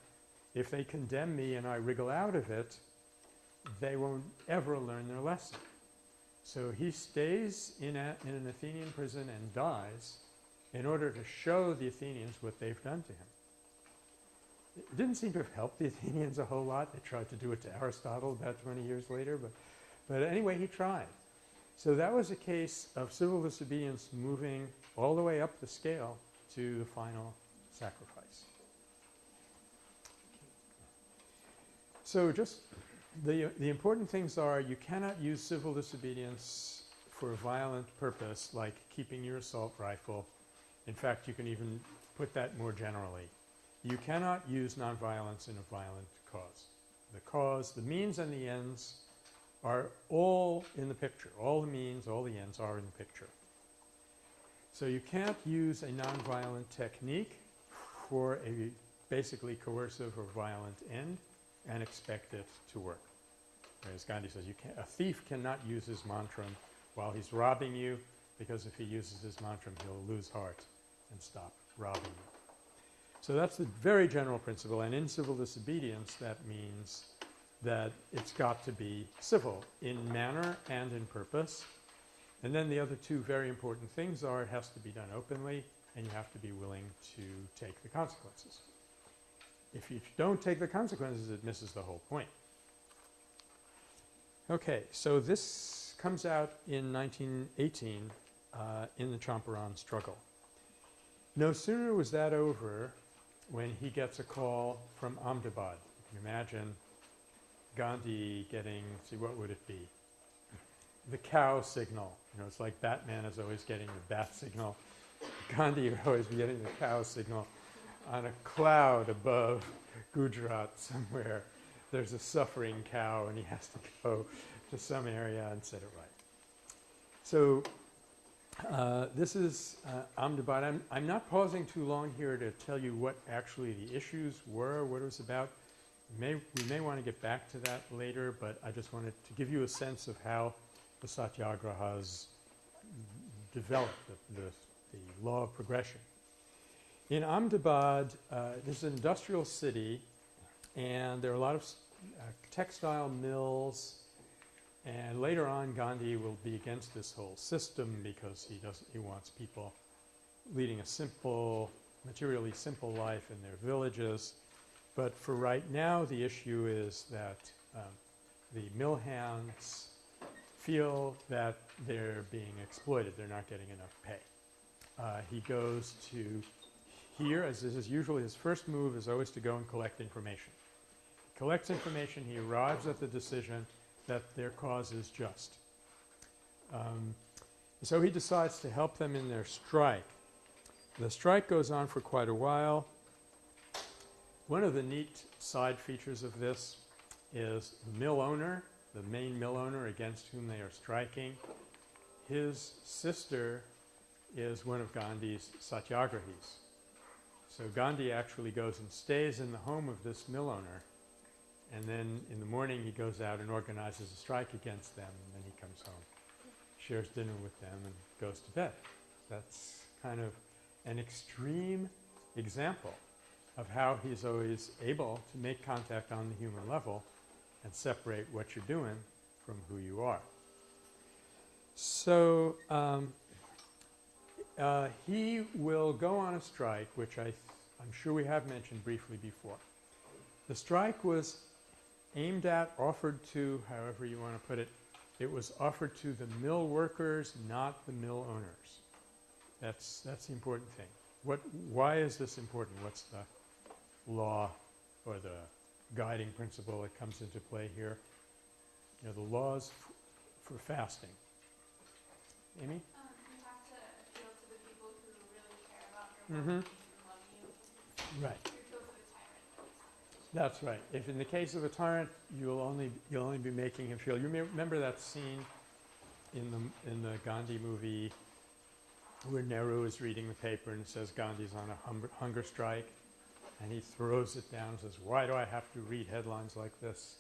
If they condemn me and I wriggle out of it, they won't ever learn their lesson. So he stays in, a, in an Athenian prison and dies in order to show the Athenians what they've done to him. It didn't seem to have helped the Athenians a whole lot. They tried to do it to Aristotle about 20 years later, but, but anyway, he tried. So that was a case of civil disobedience moving all the way up the scale to the final sacrifice. So just the, the important things are you cannot use civil disobedience for a violent purpose like keeping your assault rifle. In fact, you can even put that more generally. You cannot use nonviolence in a violent cause. The cause, the means and the ends are all in the picture. All the means, all the ends are in the picture. So you can't use a nonviolent technique for a basically coercive or violent end and expect it to work. As Gandhi says, a thief cannot use his mantram while he's robbing you because if he uses his mantram, he'll lose heart and stop robbing you. So that's the very general principle. And in civil disobedience, that means that it's got to be civil in manner and in purpose. And then the other two very important things are it has to be done openly and you have to be willing to take the consequences. If you don't take the consequences, it misses the whole point. Okay, so this comes out in 1918 uh, in the Champaran struggle. No sooner was that over when he gets a call from Ahmedabad. You can imagine Gandhi getting, see what would it be? The cow signal. You know, it's like Batman is always getting the bat signal. Gandhi would always be getting the cow signal on a cloud above Gujarat somewhere. There's a suffering cow and he has to go to some area and set it right. So uh, this is uh, Ahmedabad. I'm, I'm not pausing too long here to tell you what actually the issues were, what it was about. May, we may want to get back to that later, but I just wanted to give you a sense of how the satyagrahas developed, the, the, the law of progression. In Ahmedabad, uh, this is an industrial city, and there are a lot of uh, textile mills. And later on, Gandhi will be against this whole system because he doesn't. He wants people leading a simple, materially simple life in their villages. But for right now, the issue is that um, the mill hands feel that they're being exploited. They're not getting enough pay. Uh, he goes to here, as this is usually his first move, is always to go and collect information. He Collects information. He arrives at the decision that their cause is just. Um, so he decides to help them in their strike. The strike goes on for quite a while. One of the neat side features of this is the mill owner, the main mill owner against whom they are striking. His sister is one of Gandhi's satyagrahis. So Gandhi actually goes and stays in the home of this mill owner and then in the morning he goes out and organizes a strike against them and then he comes home, shares dinner with them and goes to bed. That's kind of an extreme example of how he's always able to make contact on the human level and separate what you're doing from who you are. So um, uh, he will go on a strike, which I I'm sure we have mentioned briefly before. The strike was aimed at, offered to, however you want to put it, it was offered to the mill workers, not the mill owners. That's, that's the important thing. What, why is this important? What's the law or the guiding principle that comes into play here? You know, the laws for fasting. Amy? Um, you have to appeal to the people who really care about your and love you. Right. You appeal to the tyrant. at least. That's right. If in the case of a tyrant, you'll only you'll only be making him feel. You may remember that scene in the in the Gandhi movie where Nehru is reading the paper and says Gandhi's on a hunger strike, and he throws it down and says, "Why do I have to read headlines like this?"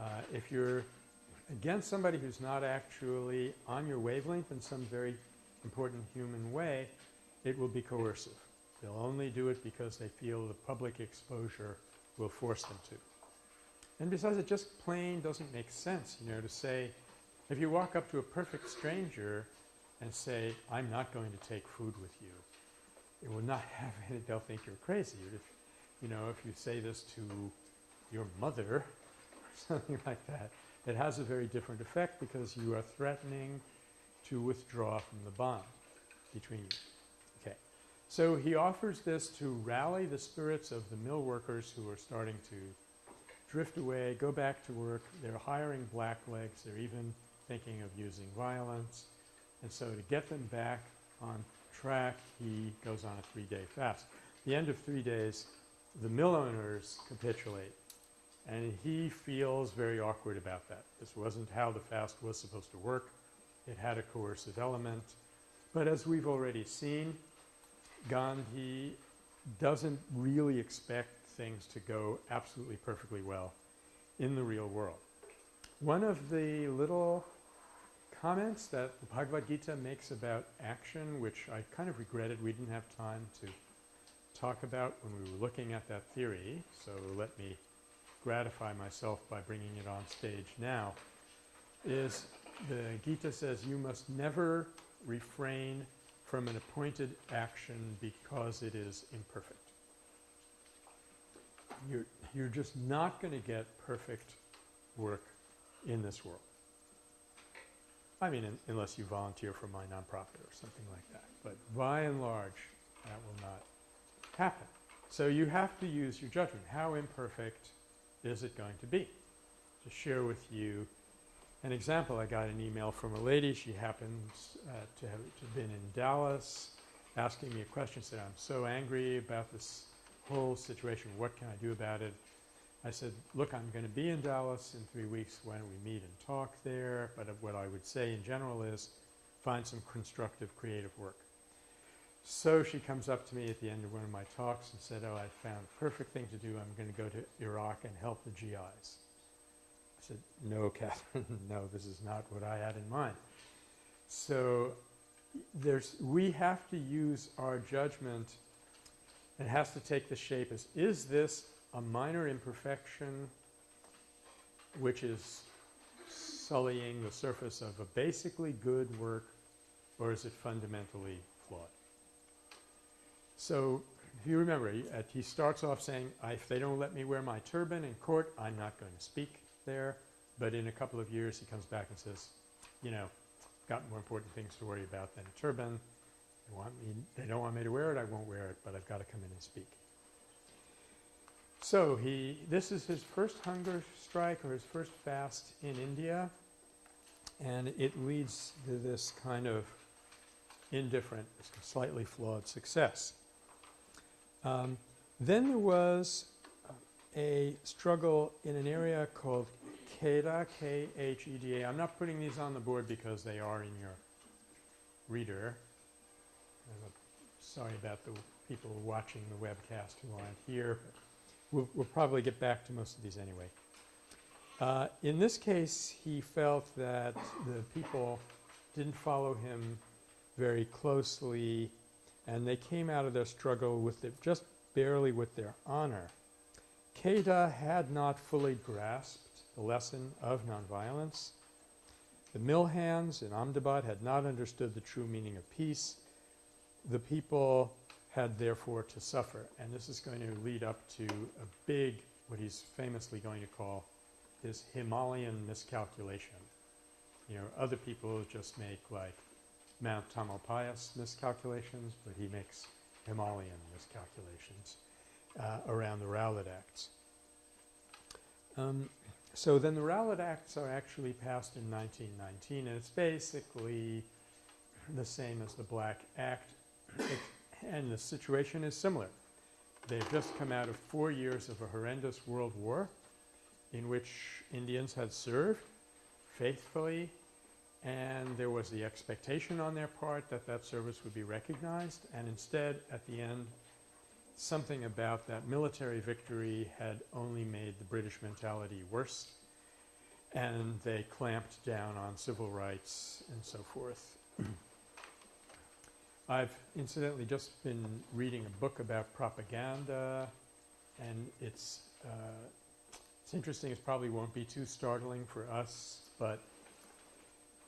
Uh, if you're against somebody who's not actually on your wavelength in some very important human way, it will be coercive. They'll only do it because they feel the public exposure will force them to. And besides, it just plain doesn't make sense, you know, to say, if you walk up to a perfect stranger and say, I'm not going to take food with you, it will not have any, they'll think you're crazy. If, you know, if you say this to your mother or something like that, it has a very different effect because you are threatening to withdraw from the bond between you. Okay. So he offers this to rally the spirits of the mill workers who are starting to drift away, go back to work. They're hiring blacklegs. They're even thinking of using violence. And so to get them back on track, he goes on a three-day fast. At the end of three days, the mill owners capitulate. And he feels very awkward about that. This wasn't how the fast was supposed to work. It had a coercive element. But as we've already seen, Gandhi doesn't really expect things to go absolutely perfectly well in the real world. One of the little comments that the Bhagavad Gita makes about action, which I kind of regretted we didn't have time to talk about when we were looking at that theory, so let me gratify myself by bringing it on stage now, is the Gita says you must never refrain from an appointed action because it is imperfect. You're, you're just not going to get perfect work in this world. I mean, in, unless you volunteer for my nonprofit or something like that. But by and large, that will not happen. So you have to use your judgment. How imperfect is it going to be? To share with you an example, I got an email from a lady. She happens uh, to have been in Dallas asking me a question. Said, I'm so angry about this whole situation. What can I do about it? I said, look, I'm going to be in Dallas in three weeks. Why don't we meet and talk there? But what I would say in general is find some constructive creative work. So she comes up to me at the end of one of my talks and said, oh, I found the perfect thing to do. I'm going to go to Iraq and help the GIs. I said, no, Catherine, no, this is not what I had in mind. So there's, we have to use our judgment. It has to take the shape as, is this a minor imperfection which is sullying the surface of a basically good work, or is it fundamentally flawed? So if you remember, he, he starts off saying, if they don't let me wear my turban in court, I'm not going to speak there. But in a couple of years, he comes back and says, you know, got more important things to worry about than a turban. They, want me, they don't want me to wear it, I won't wear it, but I've got to come in and speak. So he, this is his first hunger strike or his first fast in India, and it leads to this kind of indifferent, slightly flawed success. Um, then there was a struggle in an area called Kheda, K-H-E-D-A. I'm not putting these on the board because they are in your reader. Sorry about the people watching the webcast who aren't here. We'll, we'll, probably get back to most of these anyway. Uh, in this case, he felt that the people didn't follow him very closely, and they came out of their struggle with the, just barely with their honor. Kheda had not fully grasped the lesson of nonviolence. The mill hands in Ahmedabad had not understood the true meaning of peace. The people had therefore to suffer. And this is going to lead up to a big, what he's famously going to call his Himalayan miscalculation. You know, other people just make like Mount Tamalpais miscalculations, but he makes Himalayan miscalculations uh, around the Rowlatt Acts. Um, so then the Rowlatt Acts are actually passed in 1919, and it's basically the same as the Black Act, and the situation is similar. They've just come out of four years of a horrendous world war in which Indians had served faithfully and there was the expectation on their part that that service would be recognized and instead at the end something about that military victory had only made the British mentality worse and they clamped down on civil rights and so forth. I've incidentally just been reading a book about propaganda, and it's uh, it's interesting. It probably won't be too startling for us, but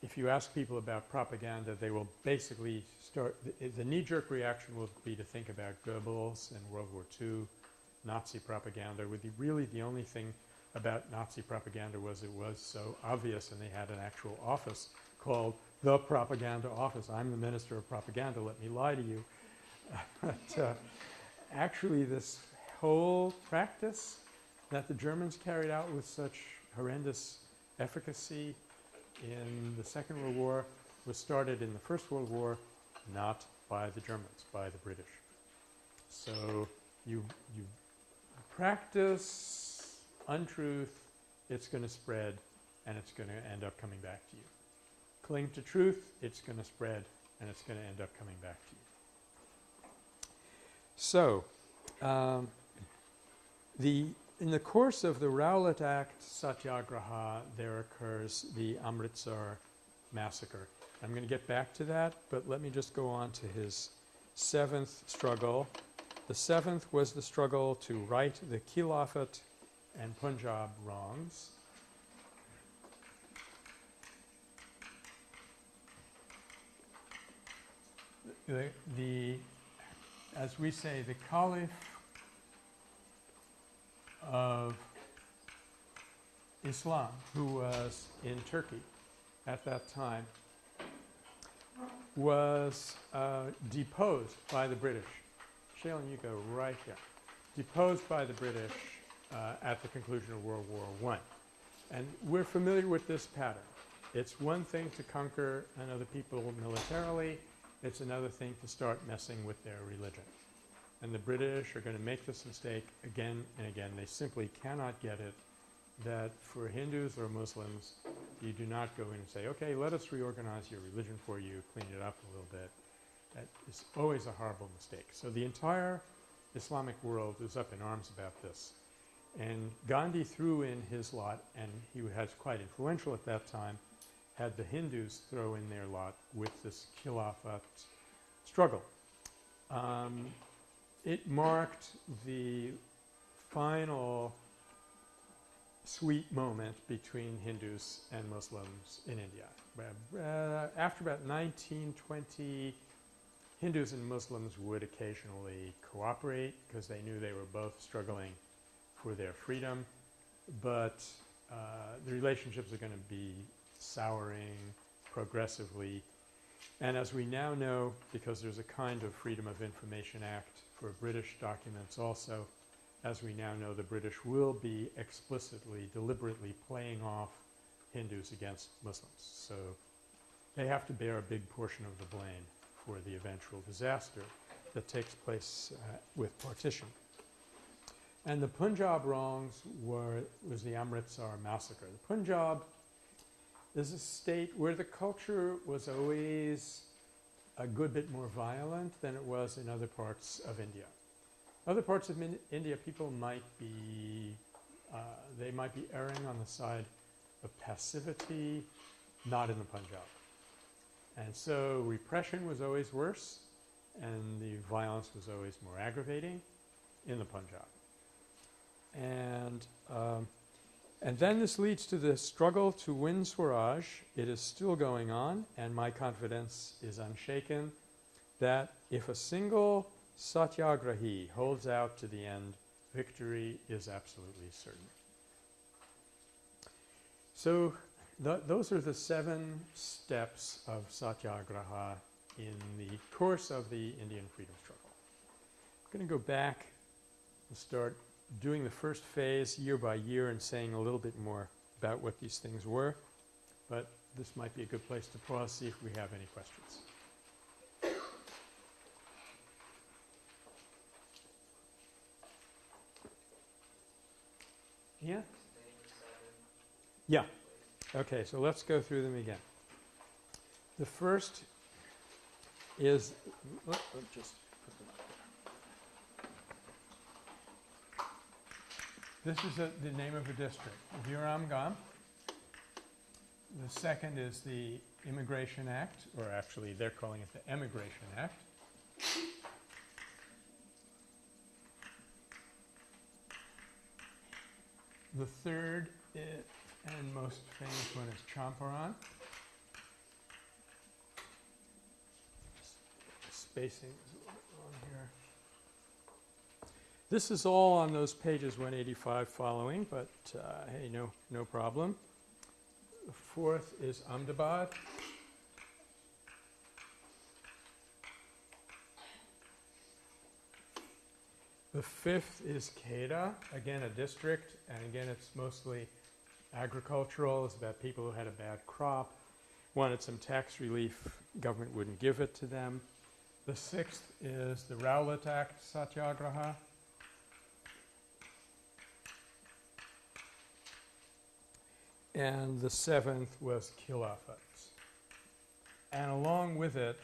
if you ask people about propaganda, they will basically start. The, the knee-jerk reaction will be to think about Goebbels and World War II, Nazi propaganda. With the, really the only thing about Nazi propaganda was it was so obvious, and they had an actual office called the propaganda office. I'm the minister of propaganda. Let me lie to you. but uh, actually, this whole practice that the Germans carried out with such horrendous efficacy in the Second World War was started in the First World War, not by the Germans, by the British. So you you practice untruth, it's going to spread, and it's going to end up coming back to you. Cling to truth, it's going to spread, and it's going to end up coming back to you. So, um, the in the course of the Rowlatt Act Satyagraha, there occurs the Amritsar massacre. I'm going to get back to that, but let me just go on to his seventh struggle. The seventh was the struggle to right the Khilafat and Punjab wrongs. The, the, as we say, the Caliph of Islam, who was in Turkey at that time, was uh, deposed by the British. Shaylin, you go right here. Deposed by the British uh, at the conclusion of World War I. And we're familiar with this pattern. It's one thing to conquer another people militarily. It's another thing to start messing with their religion. And the British are going to make this mistake again and again. They simply cannot get it that for Hindus or Muslims, you do not go in and say, okay, let us reorganize your religion for you, clean it up a little bit. That is always a horrible mistake. So the entire Islamic world is up in arms about this. And Gandhi threw in his lot, and he was quite influential at that time, had the Hindus throw in their lot with this Khilafat struggle. Um, it marked the final sweet moment between Hindus and Muslims in India. Uh, after about 1920, Hindus and Muslims would occasionally cooperate because they knew they were both struggling for their freedom, but uh, the relationships are going to be souring progressively. And as we now know, because there's a kind of Freedom of Information Act for British documents also, as we now know, the British will be explicitly, deliberately playing off Hindus against Muslims. So they have to bear a big portion of the blame for the eventual disaster that takes place uh, with partition. And the Punjab wrongs were, was the Amritsar massacre. The Punjab is a state where the culture was always a good bit more violent than it was in other parts of India. Other parts of India, people might be, uh, they might be erring on the side of passivity, not in the Punjab. And so repression was always worse, and the violence was always more aggravating in the Punjab. And, um, and then this leads to the struggle to win Swaraj. It is still going on, and my confidence is unshaken that if a single satyagrahi holds out to the end, victory is absolutely certain. So th those are the seven steps of satyagraha in the course of the Indian freedom struggle. I'm going to go back and start doing the first phase year by year and saying a little bit more about what these things were, but this might be a good place to pause, see if we have any questions. Yeah? Yeah. Okay, so let's go through them again. The first is, let, let just put them up there. This is a, the name of a district, Viramgam. The second is the Immigration Act, or actually, they're calling it the Emigration Act. The third i- and most famous one is Champaran. Spacing is a little bit wrong here. This is all on those pages 185 following, but uh, hey, no, no problem. The fourth is Ahmedabad. The fifth is Kheda, again a district, and again it's mostly agricultural. It's about people who had a bad crop, wanted some tax relief, government wouldn't give it to them. The sixth is the Rowlatt Act Satyagraha. And the seventh was Khilafats. And along with it,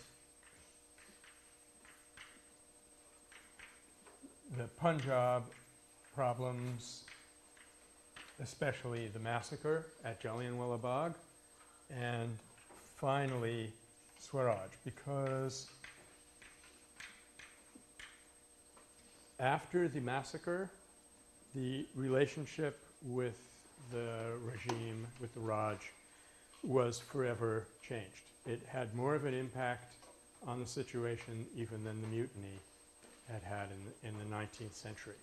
the Punjab problems, especially the massacre at Jallianwala Bagh, and finally Swaraj, because after the massacre, the relationship with the regime, with the Raj, was forever changed. It had more of an impact on the situation even than the mutiny had had in the, in the 19th century.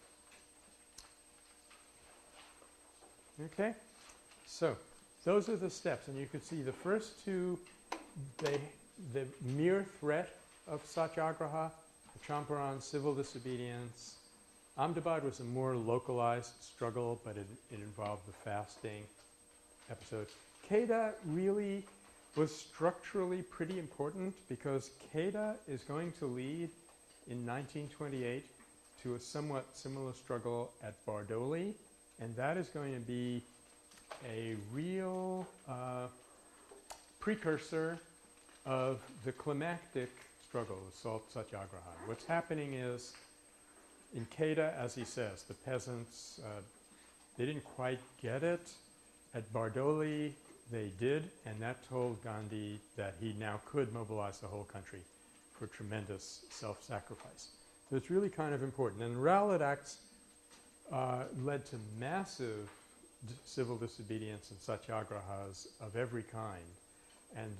Okay, so those are the steps, and you can see the first two, they, the mere threat of satyagraha, the Champaran civil disobedience. Ahmedabad was a more localized struggle, but it, it involved the fasting episode. Kheda really was structurally pretty important because Kheda is going to lead in 1928 to a somewhat similar struggle at Bardoli, and that is going to be a real uh, precursor of the climactic struggle, the Salt Satyagraha. What's happening is in Kheda, as he says, the peasants, uh, they didn't quite get it. At Bardoli, they did, and that told Gandhi that he now could mobilize the whole country for tremendous self-sacrifice. So it's really kind of important. And the Rowlatt Acts uh, led to massive civil disobedience and satyagrahas of every kind. And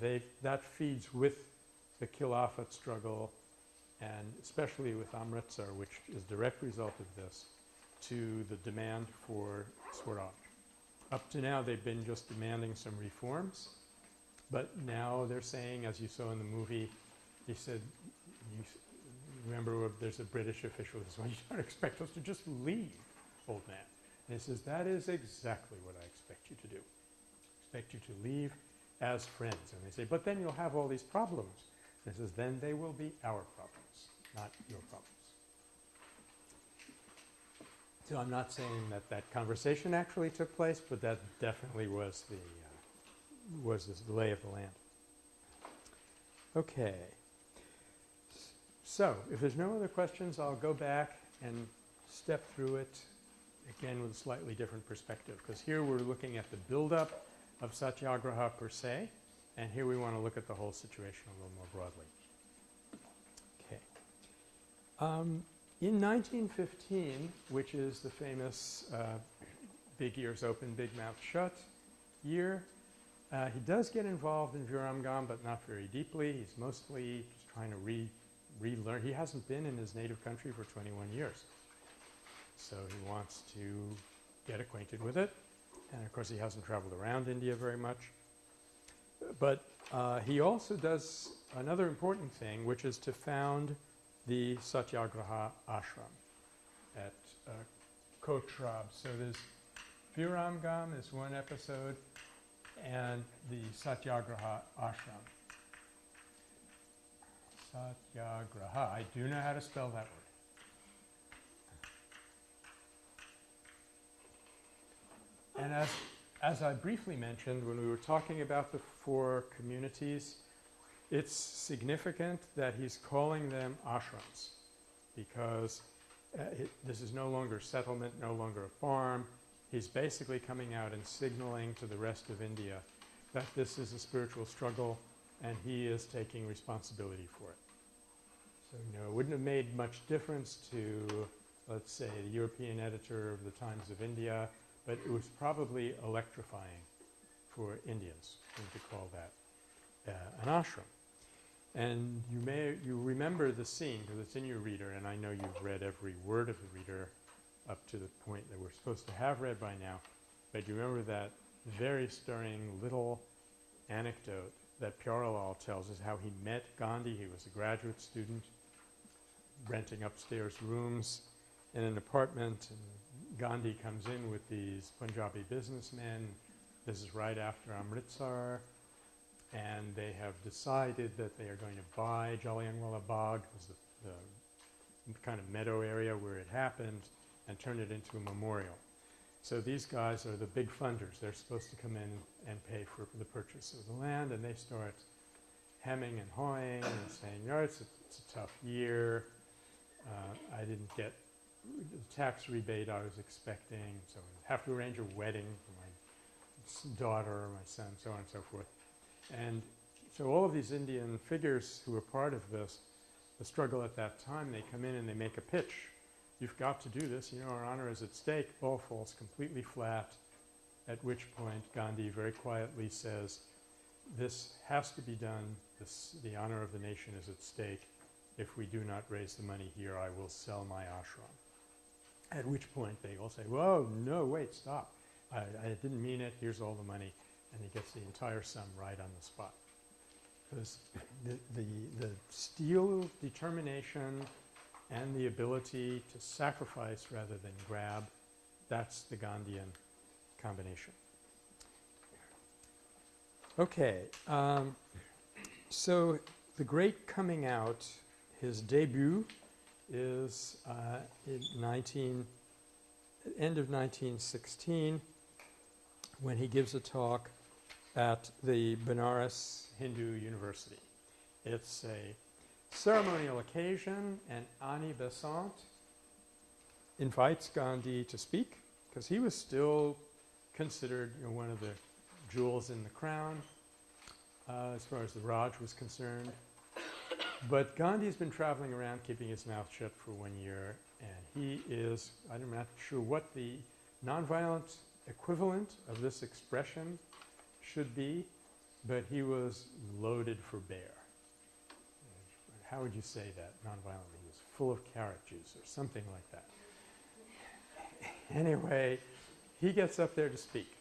that feeds with the Khilafat struggle, and especially with Amritsar, which is direct result of this, to the demand for Swaraj. Up to now, they've been just demanding some reforms, but now they're saying, as you saw in the movie, he said, you remember there's a British official who says, well, you don't expect us to just leave, old man. And he says, that is exactly what I expect you to do. I Expect you to leave as friends. And they say, but then you'll have all these problems. And he says, then they will be our problems, not your problems. So I'm not saying that that conversation actually took place, but that definitely was the, uh, was the lay of the land. Okay. So, if there's no other questions, I'll go back and step through it again with a slightly different perspective, because here we're looking at the buildup of satyagraha per se, and here we want to look at the whole situation a little more broadly. Um, in 1915, which is the famous uh, big ears open, big mouth shut year, uh, he does get involved in Viramgam, but not very deeply. He's mostly just trying to re- relearn. He hasn't been in his native country for 21 years. So he wants to get acquainted with it. And of course, he hasn't traveled around India very much. But uh, he also does another important thing, which is to found the Satyagraha ashram at uh, Kochrab. So there's Viramgam is one episode, and the Satyagraha ashram. Satyagraha. I do know how to spell that word. And as, as I briefly mentioned when we were talking about the four communities, it's significant that he's calling them ashrams because uh, it, this is no longer settlement, no longer a farm. He's basically coming out and signaling to the rest of India that this is a spiritual struggle and he is taking responsibility for it. So, you know, it wouldn't have made much difference to, let's say, the European editor of the Times of India, but it was probably electrifying for Indians to call that uh, an ashram. And you may you remember the scene because it's in your reader, and I know you've read every word of the reader up to the point that we're supposed to have read by now. But you remember that very stirring little anecdote that Pyarelal tells us how he met Gandhi. He was a graduate student renting upstairs rooms in an apartment, and Gandhi comes in with these Punjabi businessmen. This is right after Amritsar and they have decided that they are going to buy Jallianwala Bagh, was the, the kind of meadow area where it happened, and turn it into a memorial. So these guys are the big funders. They're supposed to come in and pay for the purchase of the land, and they start hemming and hawing and saying, no, it's a, it's a tough year. Uh, I didn't get the tax rebate I was expecting, so I have to arrange a wedding for my daughter or my son, so on and so forth. And so all of these Indian figures who were part of this, the struggle at that time, they come in and they make a pitch. You've got to do this. You know, our honor is at stake. Ball falls completely flat. At which point, Gandhi very quietly says, "This has to be done. This, the honor of the nation is at stake. If we do not raise the money here, I will sell my ashram." At which point, they all say, "Whoa, no, wait, stop! I, I didn't mean it. Here's all the money." And he gets the entire sum right on the spot. Because the, the, the steel determination and the ability to sacrifice rather than grab, that's the Gandhian combination. Okay, um, so the great coming out, his debut is uh, in 19, end of 1916 when he gives a talk at the Benares Hindu University. It's a ceremonial occasion, and Annie Besant invites Gandhi to speak because he was still considered you know, one of the jewels in the crown uh, as far as the Raj was concerned. But Gandhi's been traveling around keeping his mouth shut for one year, and he is, I'm not sure what the nonviolent equivalent of this expression should be, but he was loaded for bear. How would you say that nonviolently? He was full of carrot juice or something like that. Anyway, he gets up there to speak,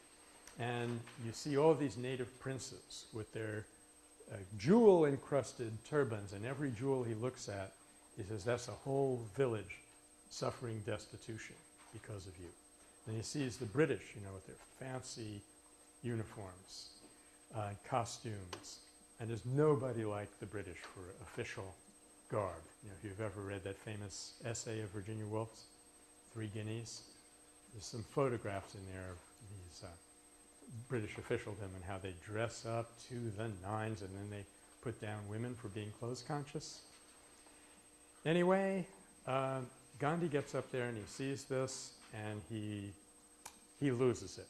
and you see all these native princes with their uh, jewel encrusted turbans, and every jewel he looks at, he says, That's a whole village suffering destitution because of you. And he sees the British, you know, with their fancy uniforms, uh, costumes, and there's nobody like the British for official garb. You know, if you've ever read that famous essay of Virginia Woolf's, Three Guineas, there's some photographs in there of these uh, British officialdom and how they dress up to the nines and then they put down women for being clothes conscious. Anyway, uh, Gandhi gets up there and he sees this and he he loses it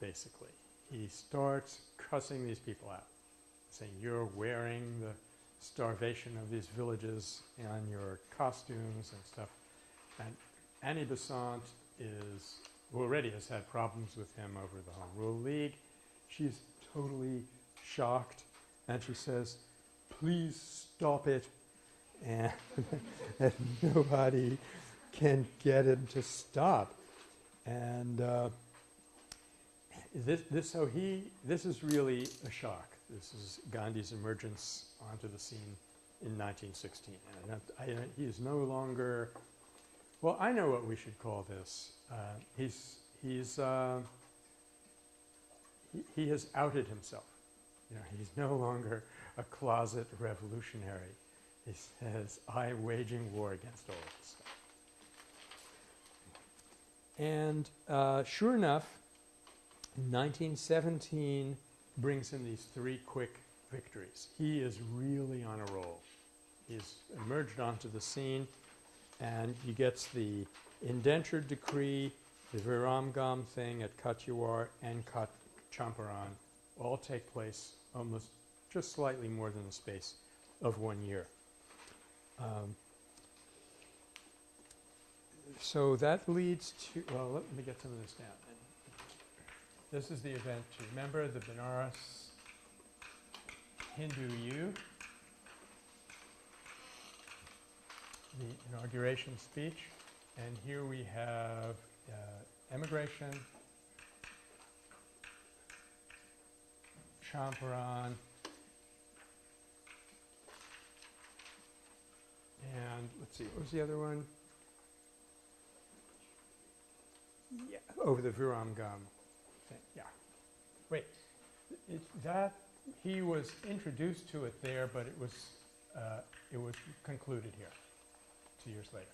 basically. He starts cussing these people out, saying you're wearing the starvation of these villages on your costumes and stuff. And Annie Besant is already has had problems with him over the Home Rule League. She's totally shocked and she says, please stop it. And, and nobody can get him to stop. And uh, this, this, so he, this is really a shock. This is Gandhi's emergence onto the scene in 1916. And I, I, he is no longer, well, I know what we should call this. Uh, he's, he's, uh, he, he has outed himself. You know, he's no longer a closet revolutionary. He says, I'm waging war against all of this stuff. And uh, sure enough, 1917 brings him these three quick victories. He is really on a roll. He's emerged onto the scene, and he gets the indentured decree, the Viramgam thing at Kathiawar and Kat Champaran all take place almost just slightly more than the space of one year. Um, so that leads to, well, let me get some of this down. This is the event to remember the Benares Hindu U, the inauguration speech, and here we have uh, emigration, Champaran, and let's see, what was the other one? Yeah, over the thing, yeah. Wait, it, that, he was introduced to it there, but it was, uh, it was concluded here, two years later.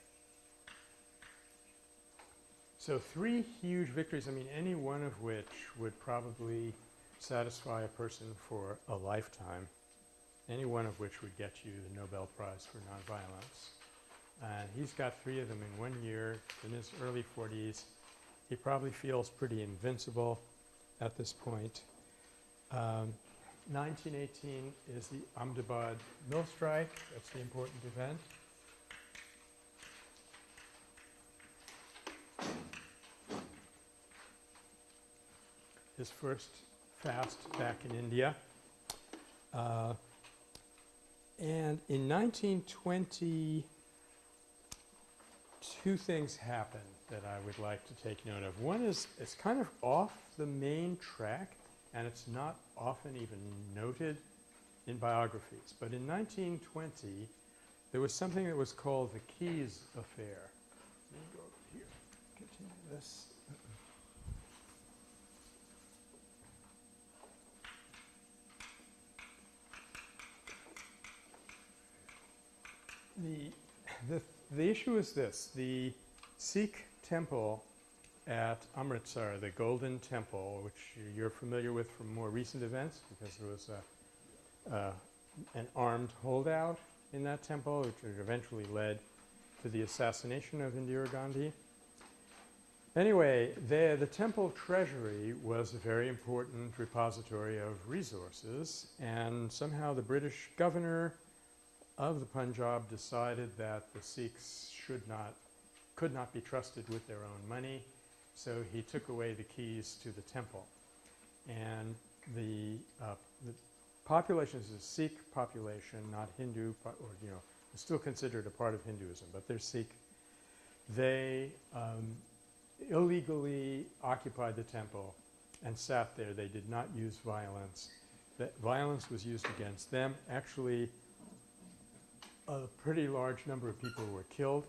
So three huge victories, I mean, any one of which would probably satisfy a person for a lifetime, any one of which would get you the Nobel Prize for Nonviolence. And he's got three of them in one year, in his early 40s. He probably feels pretty invincible at this point. Um, 1918 is the Ahmedabad mill strike. That's the important event. His first fast back in India. Uh, and in 1920, two things happened that I would like to take note of. One is it's kind of off the main track, and it's not often even noted in biographies. But in 1920, there was something that was called the Keys Affair. Let me go over here, continue this. The, the, the issue is this. The Sikh temple at Amritsar, the Golden Temple, which you're familiar with from more recent events because there was a, uh, an armed holdout in that temple, which eventually led to the assassination of Indira Gandhi. Anyway, the, the temple treasury was a very important repository of resources, and somehow the British governor of the Punjab decided that the Sikhs should not, could not be trusted with their own money, so he took away the keys to the temple. And the, uh, the population is a Sikh population, not Hindu, or you know, it's still considered a part of Hinduism, but they're Sikh. They um, illegally occupied the temple and sat there. They did not use violence. That violence was used against them. Actually, a pretty large number of people were killed.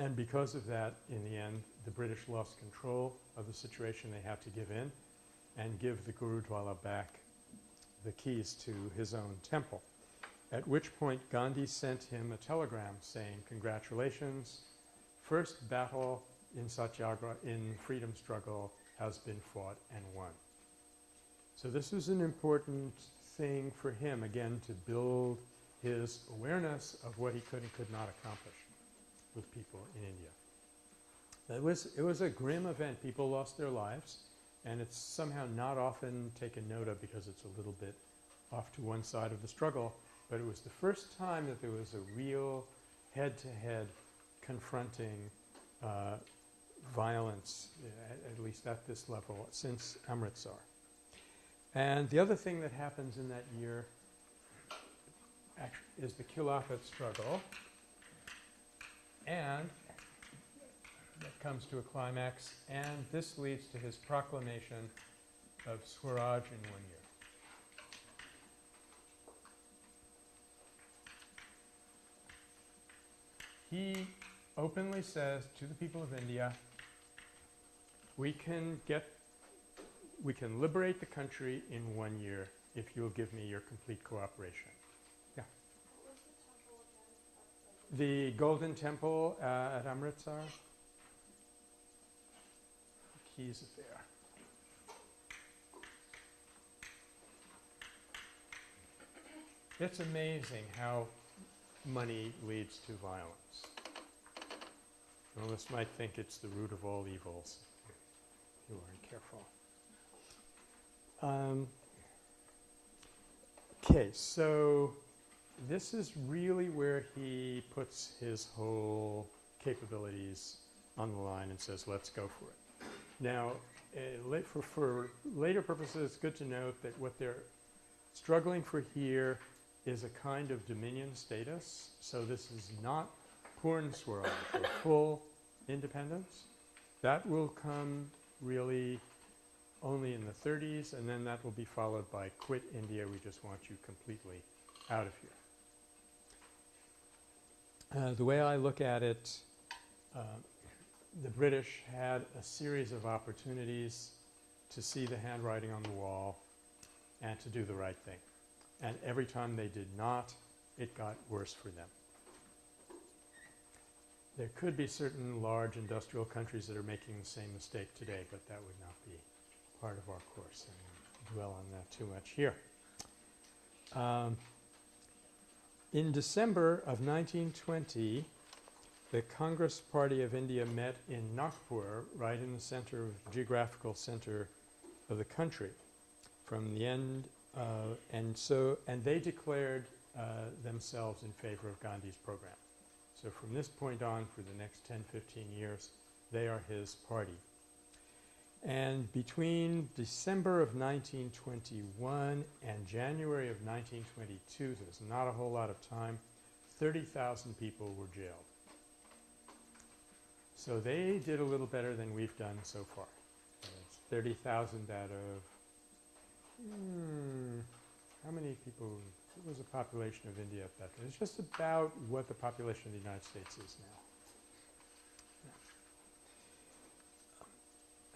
And because of that, in the end, the British lost control of the situation. They had to give in and give the Gurudwara back the keys to his own temple. At which point, Gandhi sent him a telegram saying, Congratulations, first battle in Satyagraha, in freedom struggle, has been fought and won. So, this was an important thing for him, again, to build his awareness of what he could and could not accomplish with people in India. It was, it was a grim event. People lost their lives, and it's somehow not often taken note of because it's a little bit off to one side of the struggle. But it was the first time that there was a real head to head confronting uh, violence, at, at least at this level, since Amritsar. And the other thing that happens in that year is the Khilafat struggle. And that comes to a climax, and this leads to his proclamation of Swaraj in one year. He openly says to the people of India, we can get, we can liberate the country in one year if you'll give me your complete cooperation. What was the temple again? That's like- The Golden Temple uh, at Amritsar. Keys affair. It's amazing how money leads to violence. One might think it's the root of all evils if you aren't careful. Um, Okay, so this is really where he puts his whole capabilities on the line and says, let's go for it. Now, uh, for, for later purposes, it's good to note that what they're struggling for here is a kind of dominion status. So this is not Purn Swaraj or full independence. That will come really only in the 30s, and then that will be followed by quit India. We just want you completely out of here. Uh, the way I look at it, uh, the British had a series of opportunities to see the handwriting on the wall and to do the right thing. And every time they did not, it got worse for them. There could be certain large industrial countries that are making the same mistake today, but that would not be part of our course. I won't dwell on that too much here. Um, in December of 1920, the Congress Party of India met in Nagpur, right in the center of geographical center of the country. From the end, uh, and so, and they declared uh, themselves in favor of Gandhi's program. So from this point on, for the next 10, 15 years, they are his party. And between December of 1921 and January of 1922, so there's not a whole lot of time, 30,000 people were jailed. So they did a little better than we've done so far. Uh, it's 30,000 out of, hmm, how many people, what was the population of India at that time? It's just about what the population of the United States is now.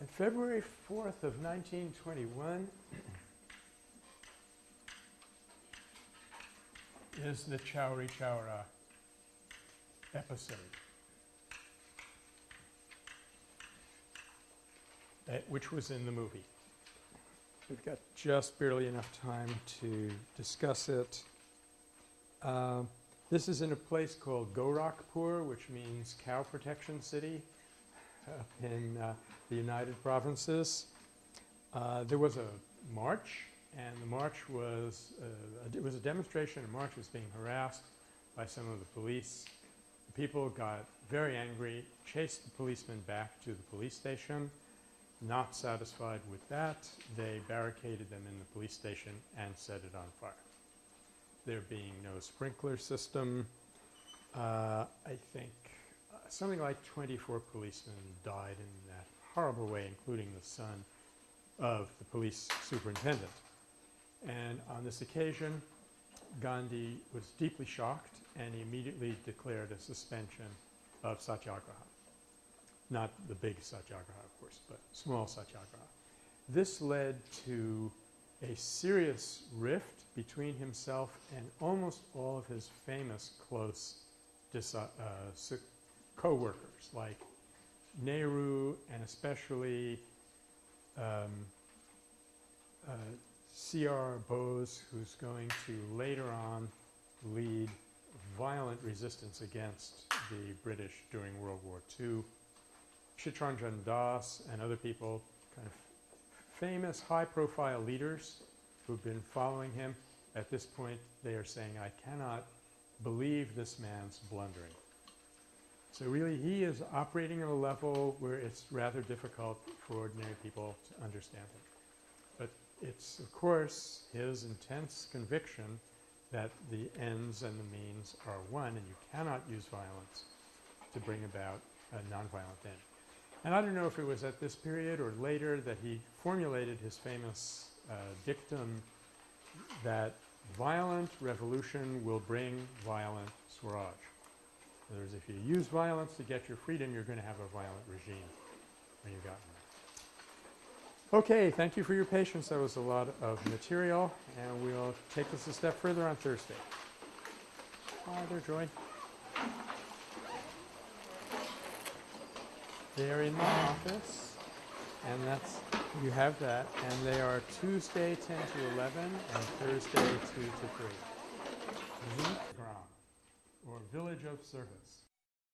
On February 4th of 1921 is the Chowri Chowra episode. uh, which was in the movie. We've got just barely enough time to discuss it. Um, this is in a place called Gorakhpur, which means cow protection city in uh, the United Provinces. Uh, there was a march, and the march was uh, – it was a demonstration. A march was being harassed by some of the police. The people got very angry, chased the policemen back to the police station. Not satisfied with that, they barricaded them in the police station and set it on fire. There being no sprinkler system, uh, I think something like 24 policemen died in that horrible way, including the son of the police superintendent. And on this occasion, Gandhi was deeply shocked and he immediately declared a suspension of satyagraha. Not the big satyagraha, of course, but small satyagraha. This led to a serious rift between himself and almost all of his famous close uh, co-workers, like Nehru and especially um, uh, C.R. Bose, who's going to later on lead violent resistance against the British during World War II. Chittaranjan Das and other people, kind of famous high-profile leaders who've been following him. At this point, they are saying, I cannot believe this man's blundering. So really, he is operating at a level where it's rather difficult for ordinary people to understand him. But it's, of course, his intense conviction that the ends and the means are one, and you cannot use violence to bring about a nonviolent end. And I don't know if it was at this period or later that he formulated his famous uh, dictum that violent revolution will bring violent Swaraj. In other words, if you use violence to get your freedom, you're going to have a violent regime when you've gotten there. Okay, thank you for your patience. That was a lot of material, and we'll take this a step further on Thursday. Hi there, Joy. They're in my office, and that's, you have that, and they are Tuesday 10 to 11 and Thursday 2 to 3. Zoot Gram, or Village of Service.